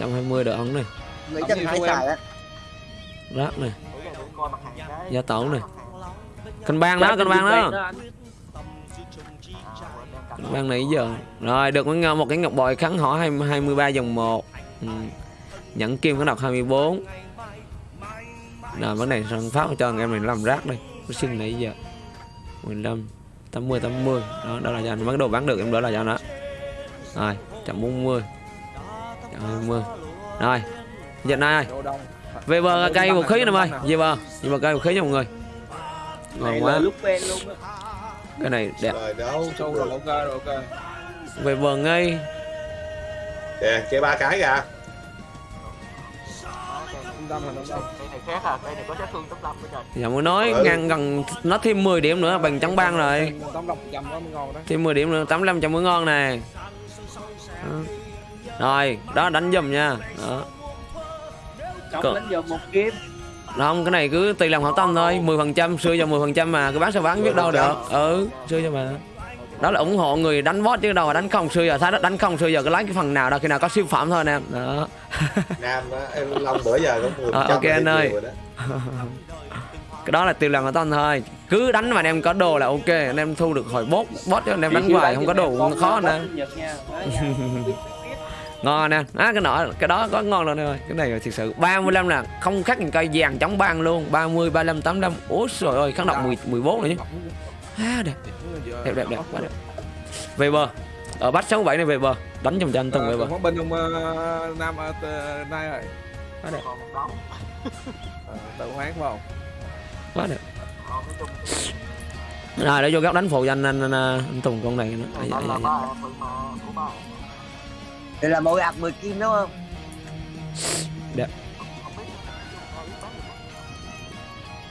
120 đỡ ấn này Nghĩ chắc Hải xài á. Rác này, gia tổ này Canh bang đó, canh bang đó. Canh bang này giờ. Rồi, được một một cái ngọc bội kháng hỏa 20 23 dòng 1 ừ. Nhẫn kim có đọc 24 Rồi, vấn này sân phát cho anh em này làm rác đây. Nó xin nãy giờ. 15 80 80 đó đó là cho anh bắt đầu bán được em đỡ là cho nó. Rồi 140 120 rồi dịch này đồ về bờ cây vũ khí nè ơi về bờ về bờ cây vũ khí nha mọi người ngon này quá là lúc ven luôn á cái này đẹp Rồi đâu. sâu rồi ok rồi ok về bờ ngay Kìa, chơi ba cái kìa. này này Giờ mới nói Ừ. ngăn gần nó thêm 10 điểm nữa bằng trắng băng rồi đó đó thêm 10 điểm nữa 85 trăm mới ngon nè Đó. rồi đó đánh giùm nha đó Cờ. đánh vô một kiếm không cái này cứ tùy lòng hảo tâm thôi. 10 phần trăm xưa cho 10 phần trăm mà. Cái bán sao bán biết đâu được. Ừ. Xưa cho mà. Đó là ủng hộ người đánh boss chứ đâu mà đánh không. Xưa giờ thấy đó đánh không xưa giờ cứ lấy cái phần nào đâu khi nào có siêu phẩm thôi anh em đó. Nam á em long bữa giờ cũng mười Ờ, ok anh ơi. cái đó là tiêu lòng hảo tâm thôi. Cứ đánh mà anh em có đồ là ok. Anh em thu được hồi boss boss chứ anh em đánh hoài không có đồ cũng khó anh ngon nè. Á cái nọ cái đó có ngon luôn ơi cái này là thực sự 35 là không khác những cây vàng chống băng luôn. 30 35 85 ủa trời ơi kháng độc 10 14 nữa chứ à, đẹp. Đẹp đẹp đẹp. Quá đẹp. Về bờ. Ở bắt 67 này về bờ. Đánh trong cho anh Tùng về bờ. bên ông ờ, nam ờ, nay rồi. Quá đẹp. Ờ, tự hoán không? Quá đẹp. Rồi để vô góc đánh phụ cho anh anh, anh, anh Tùng con này nữa nó là mỗi ạc 10 kim đúng không? Đẹp.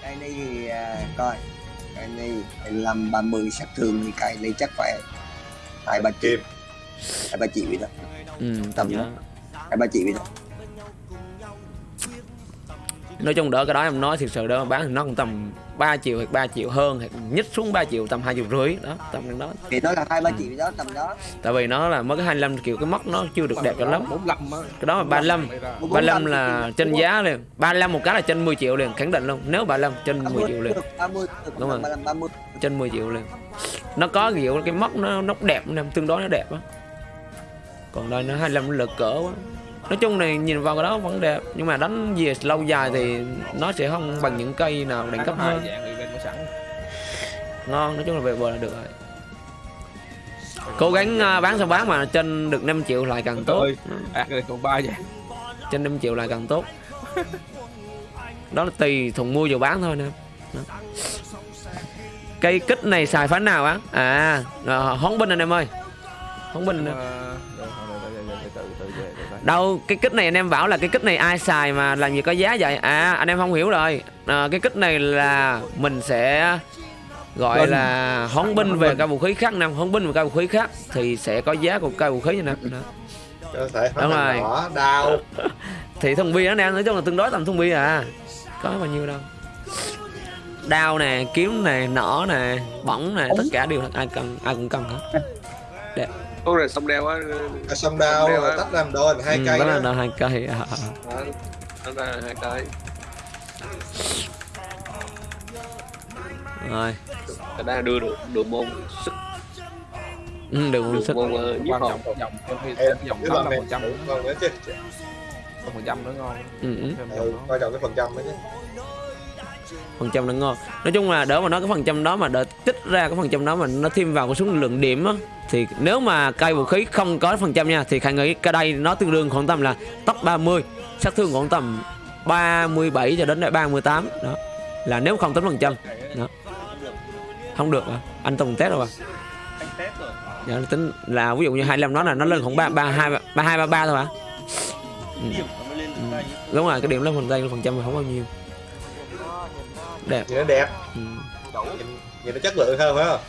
cây này thì à, coi. Cây này 15 30 sát thương thì cây này chắc phải hai ba triệu. Kim hai ba triệu vậy đó. Ừ, Tầm đó. hai ba triệu vậy đó. Nói chung đỡ cái đó em nói thực sự đó bán thì nó cũng tầm 3 triệu hoặc 3 triệu hơn hoặc nhích xuống 3 triệu tầm 2 triệu rưỡi đó tầm đó. Thì nó là hai ba triệu vậy đó tầm đó. Tại vì nó là mới cái 25 kiểu cái móc nó chưa được đẹp cho lắm. 45 á. Cái đó là 35 35 là trên giá liền. 35 một cái là trên 10 triệu liền khẳng định luôn. Nếu 35 trên 10 triệu liền. 30 Đúng rồi. 35 30 trên 10 triệu liền. Nó có kiểu cái móc nó nó đẹp nên tương đối nó đẹp á. Còn đây nó 25 nó lực cỡ quá nói chung này nhìn vào cái đó vẫn đẹp nhưng mà đánh về lâu dài thì nó sẽ không bằng những cây nào đẳng cấp hơn. ngon nói chung là về bờ là được rồi. Cố gắng à, bán sao bán mà trên được 5 triệu lại càng tốt. còn ba dạng trên 5 triệu lại càng tốt. Đó là tùy thùng mua vừa bán thôi nè. Cây kích này xài phán nào á? À à hón binh anh em ơi. Hón binh anh đâu cái kích này anh em bảo là cái kích này ai xài mà làm gì có giá vậy? À anh em không hiểu rồi. À, cái kích này là mình sẽ gọi Binh. là hón binh về cây vũ khí khác năm hón binh về cây vũ khí khác thì sẽ có giá của cây vũ khí như nè. Đó. có thể Đúng rồi. đau. Thì thùng bia nó nè nói chung là tương đối tầm thùng bia à. Có bao nhiêu đâu. Đao nè kiếm nè nỏ nè bỏng nè tất cả đều là ai cần ai cũng cần hết con này xong đeo á. À, xong đau Đeo á. tách làm đôi thành hai ừ, cây đó. là đó nó hai cây à. Đó, nó ra hai cái rồi. Cái đã đưa được được môn sức. Ừ, sức. môn uh, giết quan trọng dòng em dòng mươi này phần trăm. ngon nữa chứ. Phần trăm nữa ngon. Ừ, ừ. Đó. coi trọng cái phần trăm đó chứ phần trăm nó ngon. Nói chung là đỡ mà nói cái phần trăm đó mà đỡ tích ra cái phần trăm đó mà nó thêm vào cái số lượng điểm á thì nếu mà cây vũ khí không có phần trăm nha thì khả nghĩ cái đây nó tương đương khoảng tầm là top 30 sát thương khoảng tầm 37 cho đến 38 đó là nếu không tính phần trăm. Đó. Không được à. Anh Tùng test rồi à? Dạ, tính là ví dụ như 25 nó là nó lên khoảng ba ba hai ba hai ba ba thôi hả? Ừ. ừ. Đúng rồi cái điểm lên phần tay phần trăm là không bao nhiêu đẹp. Nhìn nó đẹp. Ừ. nhìn, nhìn nó chất lượng hơn phải không?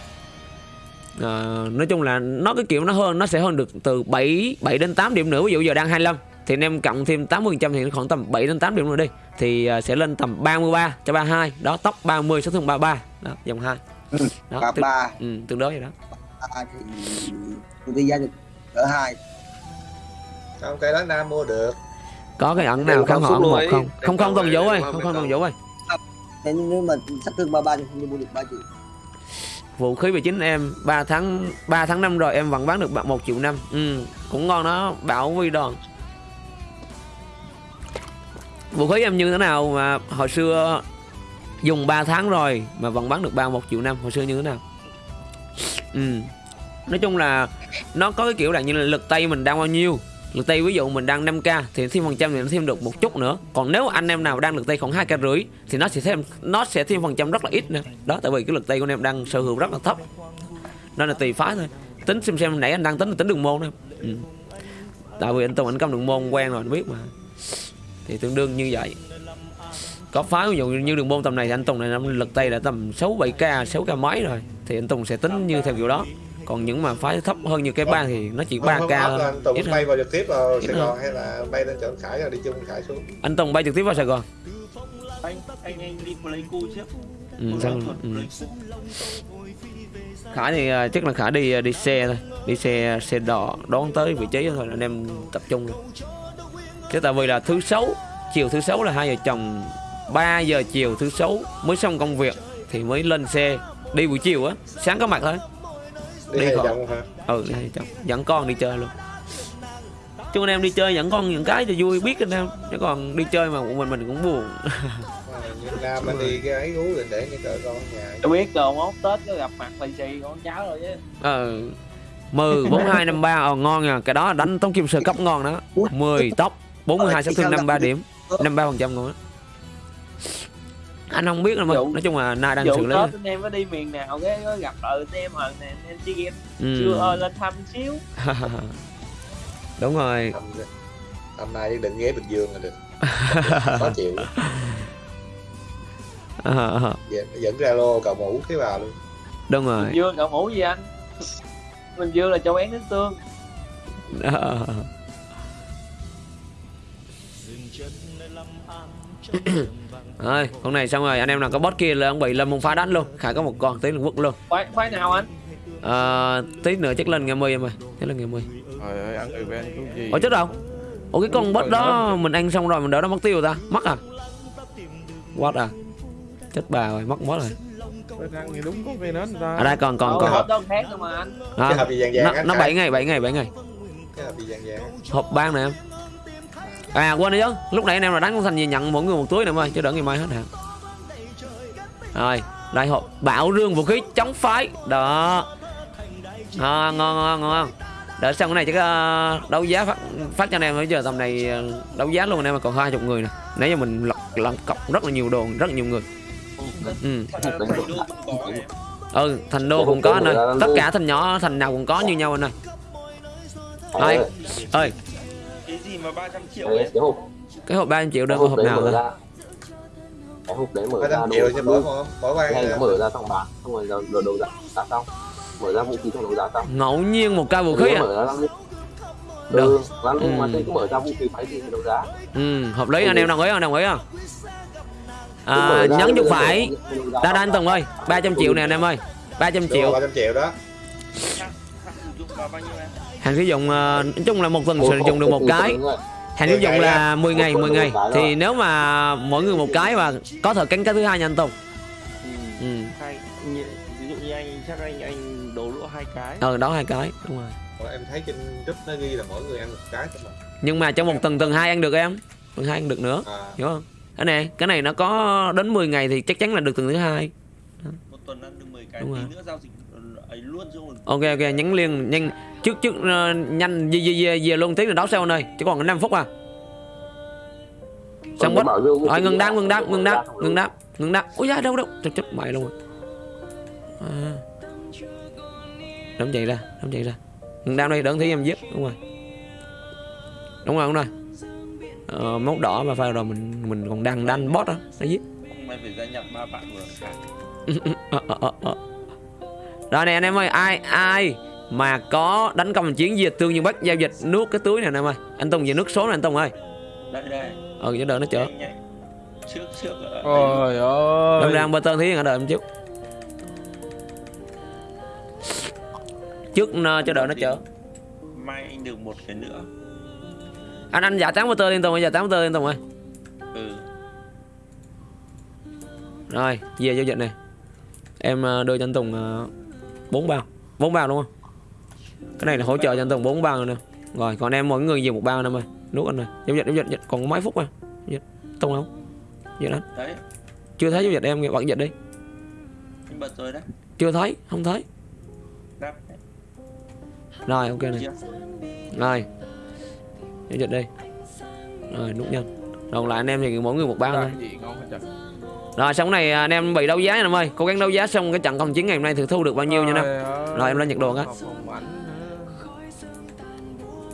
Ờ, nói chung là nó cái kiểu nó hơn nó sẽ hơn được từ 7 7 đến 8 điểm nữa. Ví dụ giờ đang 25 thì anh em cộng thêm 80 thì nó khoảng tầm 7 đến 8 điểm nữa đi. Thì ờ, sẽ lên tầm 33 cho 32 đó tốc 30 sát thương 33 đó dòng 2 đó, ba tương, ba. ừ, tương đối vậy đó. Ba thì ở hai. Không cây đó nam mua được? Có cái ẩn nào không? họ một không không không tuần vũ ơi. không không tuần vũ ơi Thế nếu mà sát thương ba ba thì không mua được ba triệu. Vũ khí về chính em 3 tháng 3 tháng năm rồi em vẫn bán được 1 triệu năm. Ừ, cũng ngon đó bảo vi đòn vũ khí em như thế nào mà hồi xưa dùng 3 tháng rồi mà vẫn bán được 31 triệu năm hồi xưa như thế nào? Ừ. nói chung là nó có cái kiểu là như là lực tay mình đang bao nhiêu lực tay ví dụ mình đang 5k thì thêm phần trăm thì nó thêm được một chút nữa. Còn nếu anh em nào đang lực tay khoảng hai k rưỡi thì nó sẽ thêm, nó sẽ thêm phần trăm rất là ít nữa. Đó, tại vì cái lực tay của anh em đang sở hữu rất là thấp. Nên là tùy phái thôi. Tính xem xem nãy anh đang tính là tính đường môn thôi ừ. tại vì anh tùng anh công đường môn quen rồi, anh biết mà. Thì tương đương như vậy. Có phái ví dụ như đường môn tầm này thì anh Tùng này năm lực tay đã tầm 6 7 k 6 k mấy rồi. Thì anh Tùng sẽ tính như theo kiểu đó còn những mà phái thấp hơn như cái bang thì nó chỉ 3 Không, k anh Tùng ít bay vào trực tiếp vào Sài. Gòn hay là bay lên chỗ Khải rồi đi chung Khải xuống? Anh Tùng bay trực tiếp vào Sài Gòn. Anh anh anh đi Pleiku trước. Ừ, xong, ừ. Khải thì à, chắc là Khải đi à, đi xe thôi. Đi xe xe đò đón tới vị trí thôi anh em tập trung luôn. Chứ tại vì là thứ sáu chiều thứ sáu là hai vợ chồng 3 giờ chiều thứ sáu mới xong công việc thì mới lên xe. Đi buổi chiều á sáng có mặt thôi đi Đi hai vòng hả? Ừ đi hai chồng dẫn con đi chơi luôn. Chứ anh em đi chơi dẫn con những cái cho vui biết anh em. Chứ còn đi chơi mà một mình mình cũng buồn. Như Nam anh đi cái ấy uống định để cái cỡ con ở nhà. Tôi biết rồi mốt tết có gặp mặt lì xì con cháu rồi chứ. Ờ mười bốn hai năm ba. Ờ ngon nha. Cái đó đánh tống kim sơ cấp ngon đó. 10 tóc 42 sát thương 53 điểm. 53 phần trăm ngon á anh không biết đâu mà nói chung là nay đang xử lý anh em có đi miền nào cái có gặp lại anh em hồi này anh em chơi game. Ừ. chưa ơi lên thăm xíu. Đúng rồi. Năm, năm nay định ghé Bình Dương là được. Khó chịu. Ờ, ờ, dẫn, dẫn ra lô cầu mũ thế vào luôn. Đúng rồi. Bình Dương cậu mũ gì anh? Bình Dương là châu én nước tương Rồi con này xong rồi anh em nào có boss kia là ông bị lâm môn phá đánh luôn. Khải có một con tí là quất luôn. Khoái khoái nào anh? Ờ, tí nữa chắc lên ngày mươi em ơi chắc lên ngày mươi trời ơi ăn ven cái gì ủa chết đâu ủa cái con boss đó mình ăn xong rồi mình đỡ nó mất tiêu ta. Mất à? What à? Chết bà rồi mất mất rồi. Bên ăn thì đúng có về nến người ta ở đây còn còn còn. hộp đâu khác đâu mà anh. À, cái hộp gì vàng vàng nó nó Khải? bảy ngày bảy ngày bảy ngày. Cái hộp gì vàng vàng á. hộp ban nè em à quên đi chứ. Lúc nãy anh em là đánh con thành gì nhận mỗi người một túi nè em ơi chứ đỡ ngày mai hết hạn rồi đại hộp bảo rương vũ khí chống phái. Đó. À, ngon ngon ngon đợi xong cái này chắc ờ, đấu giá phát phát cho anh em bây giờ tầm này ờ, đấu giá luôn anh em mà còn hai chục người nè. Nãy giờ mình lọc lọc cọc rất là nhiều đồ rất là nhiều người. Ừ. Ừ thành đô cũng có anh ơi tất cả thành nhỏ thành nào cũng có như nhau anh ơi Khải ơi ơi cái gì mà 300 triệu ơi, cái hộp cái hộp 300 triệu đơn có hộp đấy nào ra. Cái hộp đấy mở ra đồ triệu hay nó mở ra xong bán xong rồi rồi đấu giá giá xong. Mở ra vũ khí xong đấu giá xong. Ngẫu nhiên một cây vũ khí à? mở ra lăng Được. ừ, lăng Ừ. mà cứ mở ra vũ khí phải gì thì đấu giá. Ừ hợp lý anh em đồng ý không? Đồng ý không? À, nhấn chuột phải. đa đa anh Tùng ơi 300 triệu nè anh em ơi. 300 triệu. ba trăm triệu đó hàng sử dụng ờ, nói chung là một tuần sử dụng được một cái. hàng sử dụng là 10 ngày Một 10 tuần ngày. thì nếu mà mỗi người một cái và có thể cánh cái thứ hai nha anh Tùng ừ. Hai ví dụ như anh chắc anh anh đổ lỗ hai cái. Ờ đó hai cái đúng rồi. Em thấy trên group nó ghi là mỗi người ăn một cái thôi mà. Nhưng mà trong một tuần tuần hai ăn được em. Tuần hai ăn được nữa à, hiểu không? Cái này cái này nó có đến 10 ngày thì chắc chắn là được tuần thứ hai. Một tuần ăn được 10 cái Đúng tí rồi. nữa giao dịch ok ok nhắn liền nhanh. Trước trước ờ, nhanh về về về, về luôn tí là đấu sau anh ơi chỉ còn 5 phút à. Xong bớt rồi ngừng đáp ngừng đáp ngừng đáp ngừng đáp ngừng đáp. Ui da đâu đâu chết chết mày luôn. Rồi à. đóng chạy ra đóng chạy ra. Ngừng đáp đây đỡ thấy em giết đúng rồi. Đúng rồi đúng rồi. Ờ, móc đỏ mà phải rồi mình mình còn đang đanh bot đó nó giết. Mày phải gia nhập ba bạn của. Rồi này anh em ơi, ai ai mà có đánh công chiến diệt tương như bắt giao dịch nuốt cái túi này anh em ơi. Anh Tùng về nước số này anh Tùng ơi. đây đây Ừ cho đợi nó chở. trước trước ở Trời ơi Lâm đang bơ tơn thí đợi em trước. Trước ờ, cho đợi nó chở. mai anh được một cái nữa Anh anh giả tán bơ tơ lên Tùng ơi, giả tán bơ tơ lên Tùng ơi. ừ Rồi, về giao dịch này. Em ờ, đưa cho anh Tùng ờ, bốn bao. bốn bao đúng không? Cái này là hỗ trợ cho anh Tùng bốn bao rồi nè. Rồi, còn em mỗi người về một bao anh em ơi. Nuốt anh ơi. Giao dịch giao dịch, còn có mấy phút mà. Dịch. Tùng không? Dịch anh. đấy Chưa thấy giao dịch em bận dịch đi. anh bật rồi đấy Chưa thấy, không thấy. đáp. Rồi, ok này. Rồi. Giao dịch đi. Rồi, nút nhân. Còn lại anh em thì mỗi người một bao thôi. Gì Rồi xong này anh em bị đấu giá nha anh em ơi. Cố gắng đấu giá xong cái trận công chiến ngày hôm nay thử thu được bao nhiêu nha anh em. Rồi, em lên cái. Không ảnh nữa.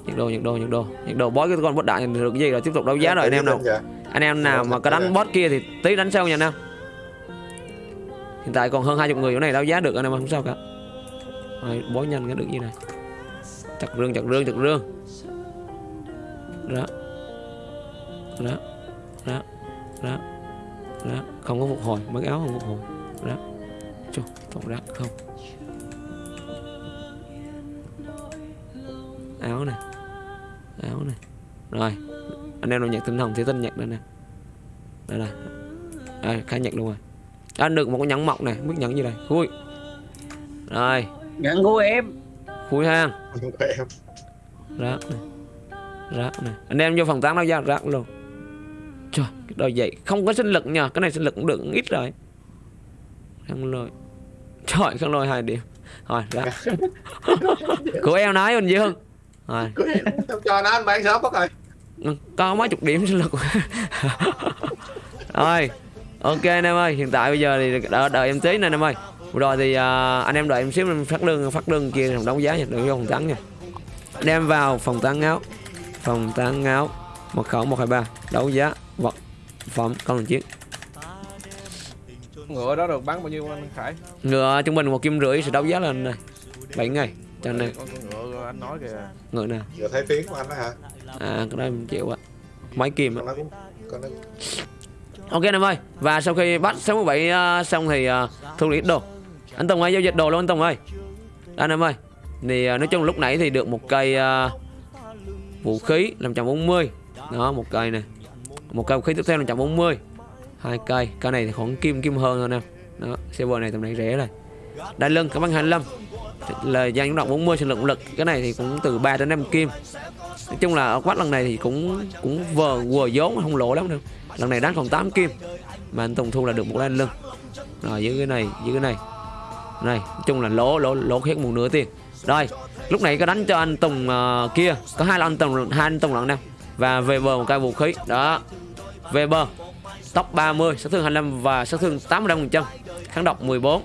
nhiệt độ nhiệt độ nhiệt độ. Nhiệt độ bói cái con bất đại được cái gì rồi tiếp tục đấu giá rồi anh em nào. anh em nào mà có đánh boss kia thì tí đánh sau nha anh em hiện tại còn hơn 20 người chỗ này đấu giá được anh em không sao cả. Rồi bó nhanh cái được như này. Chặt rương chặt rương chặt rương. Đó. Đó. Đó. Đó đó không có phục hồi mấy cái áo không phục hồi. Đó Chù, tổng ra không. Áo này áo này. Rồi anh em nào nhặt tinh hồng thì tinh nhặt đây nè. Đây này đây khai nhặt luôn rồi. Anh được một cái nhẫn mọc này biết nhẫn gì đây? Khui. Rồi. Nhận của em. Khui có em. Rác này rác này. Anh em vô phòng tán đấu giá rác luôn trời cái đôi vậy không có sinh lực nha cái này sinh lực cũng được ít rồi. Khăn lôi. Trời khăn lôi hai điểm. Rồi rác của em nói bình dương. Rồi. Cho nó anh bán sớm mất rồi. Có mấy chục điểm sinh lực. Rồi ok anh em ơi hiện tại bây giờ thì đợi, đợi em tí nè anh em ơi. Rồi thì à, anh em đợi em xíu em phát lương phát lương kia đấu giá nha đừng vô phòng tán nha. Anh em vào phòng tán áo phòng tán áo mật khẩu một hai ba. Đấu giá vật phẩm con đường chiến. Ngựa đó được bán bao nhiêu anh khải? Ngựa trung bình một kim rưỡi sẽ đấu giá lên này. Bảy ngày. Cho nên ngựa anh nói kìa. Ngựa nào Giờ thấy phiến của anh đó hả? À cái đó em chịu á mấy kim á Ok anh em ơi Và sau khi bắt 67 uh, xong thì uh, thu lý đồ. Anh Tùng ơi giao dịch đồ luôn anh Tùng ơi. Anh em ơi. Thì uh, nói chung lúc nãy thì được một cây uh, Vũ khí 540 đó một cây này Một cây khí tiếp theo 540 hai cây. Cây này thì khoảng kim kim hơn thôi nè. Em Đó server này tầm này rẻ rồi Đai lưng cảm ơn 25 là gian những đọc 40 sinh lực lực. Cái này thì cũng từ 3 đến 5 kim. Nói chung là ở quát lần này thì cũng cũng vờ vừa vốn không lỗ lắm đâu. Lần này đánh còn 8 kim. Mà anh Tùng thu là được một đai lưng. Rồi dưới cái này dưới cái này. Này nói chung là lỗ lỗ lỗ hết một nửa tiền. Rồi lúc này có đánh cho anh Tùng uh, kia. Có hai anh Tùng hai anh Tùng lận nè và về bờ một cây vũ khí. Đó. Về bờ. Tốc 30 sát thương 25 và sát thương 85% kháng độc 14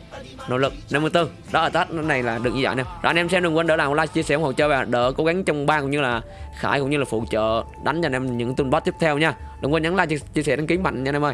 nỗ lực 54 đó ở tết này là được như vậy nè. Đó anh em xem đừng quên đỡ làm like chia sẻ ủng hộ chơi và đỡ cố gắng trong ban cũng như là khải cũng như là phụ trợ đánh cho anh em những tuần boss tiếp theo nha. Đừng quên nhấn like chia, chia sẻ đăng ký mạnh nha anh em ơi.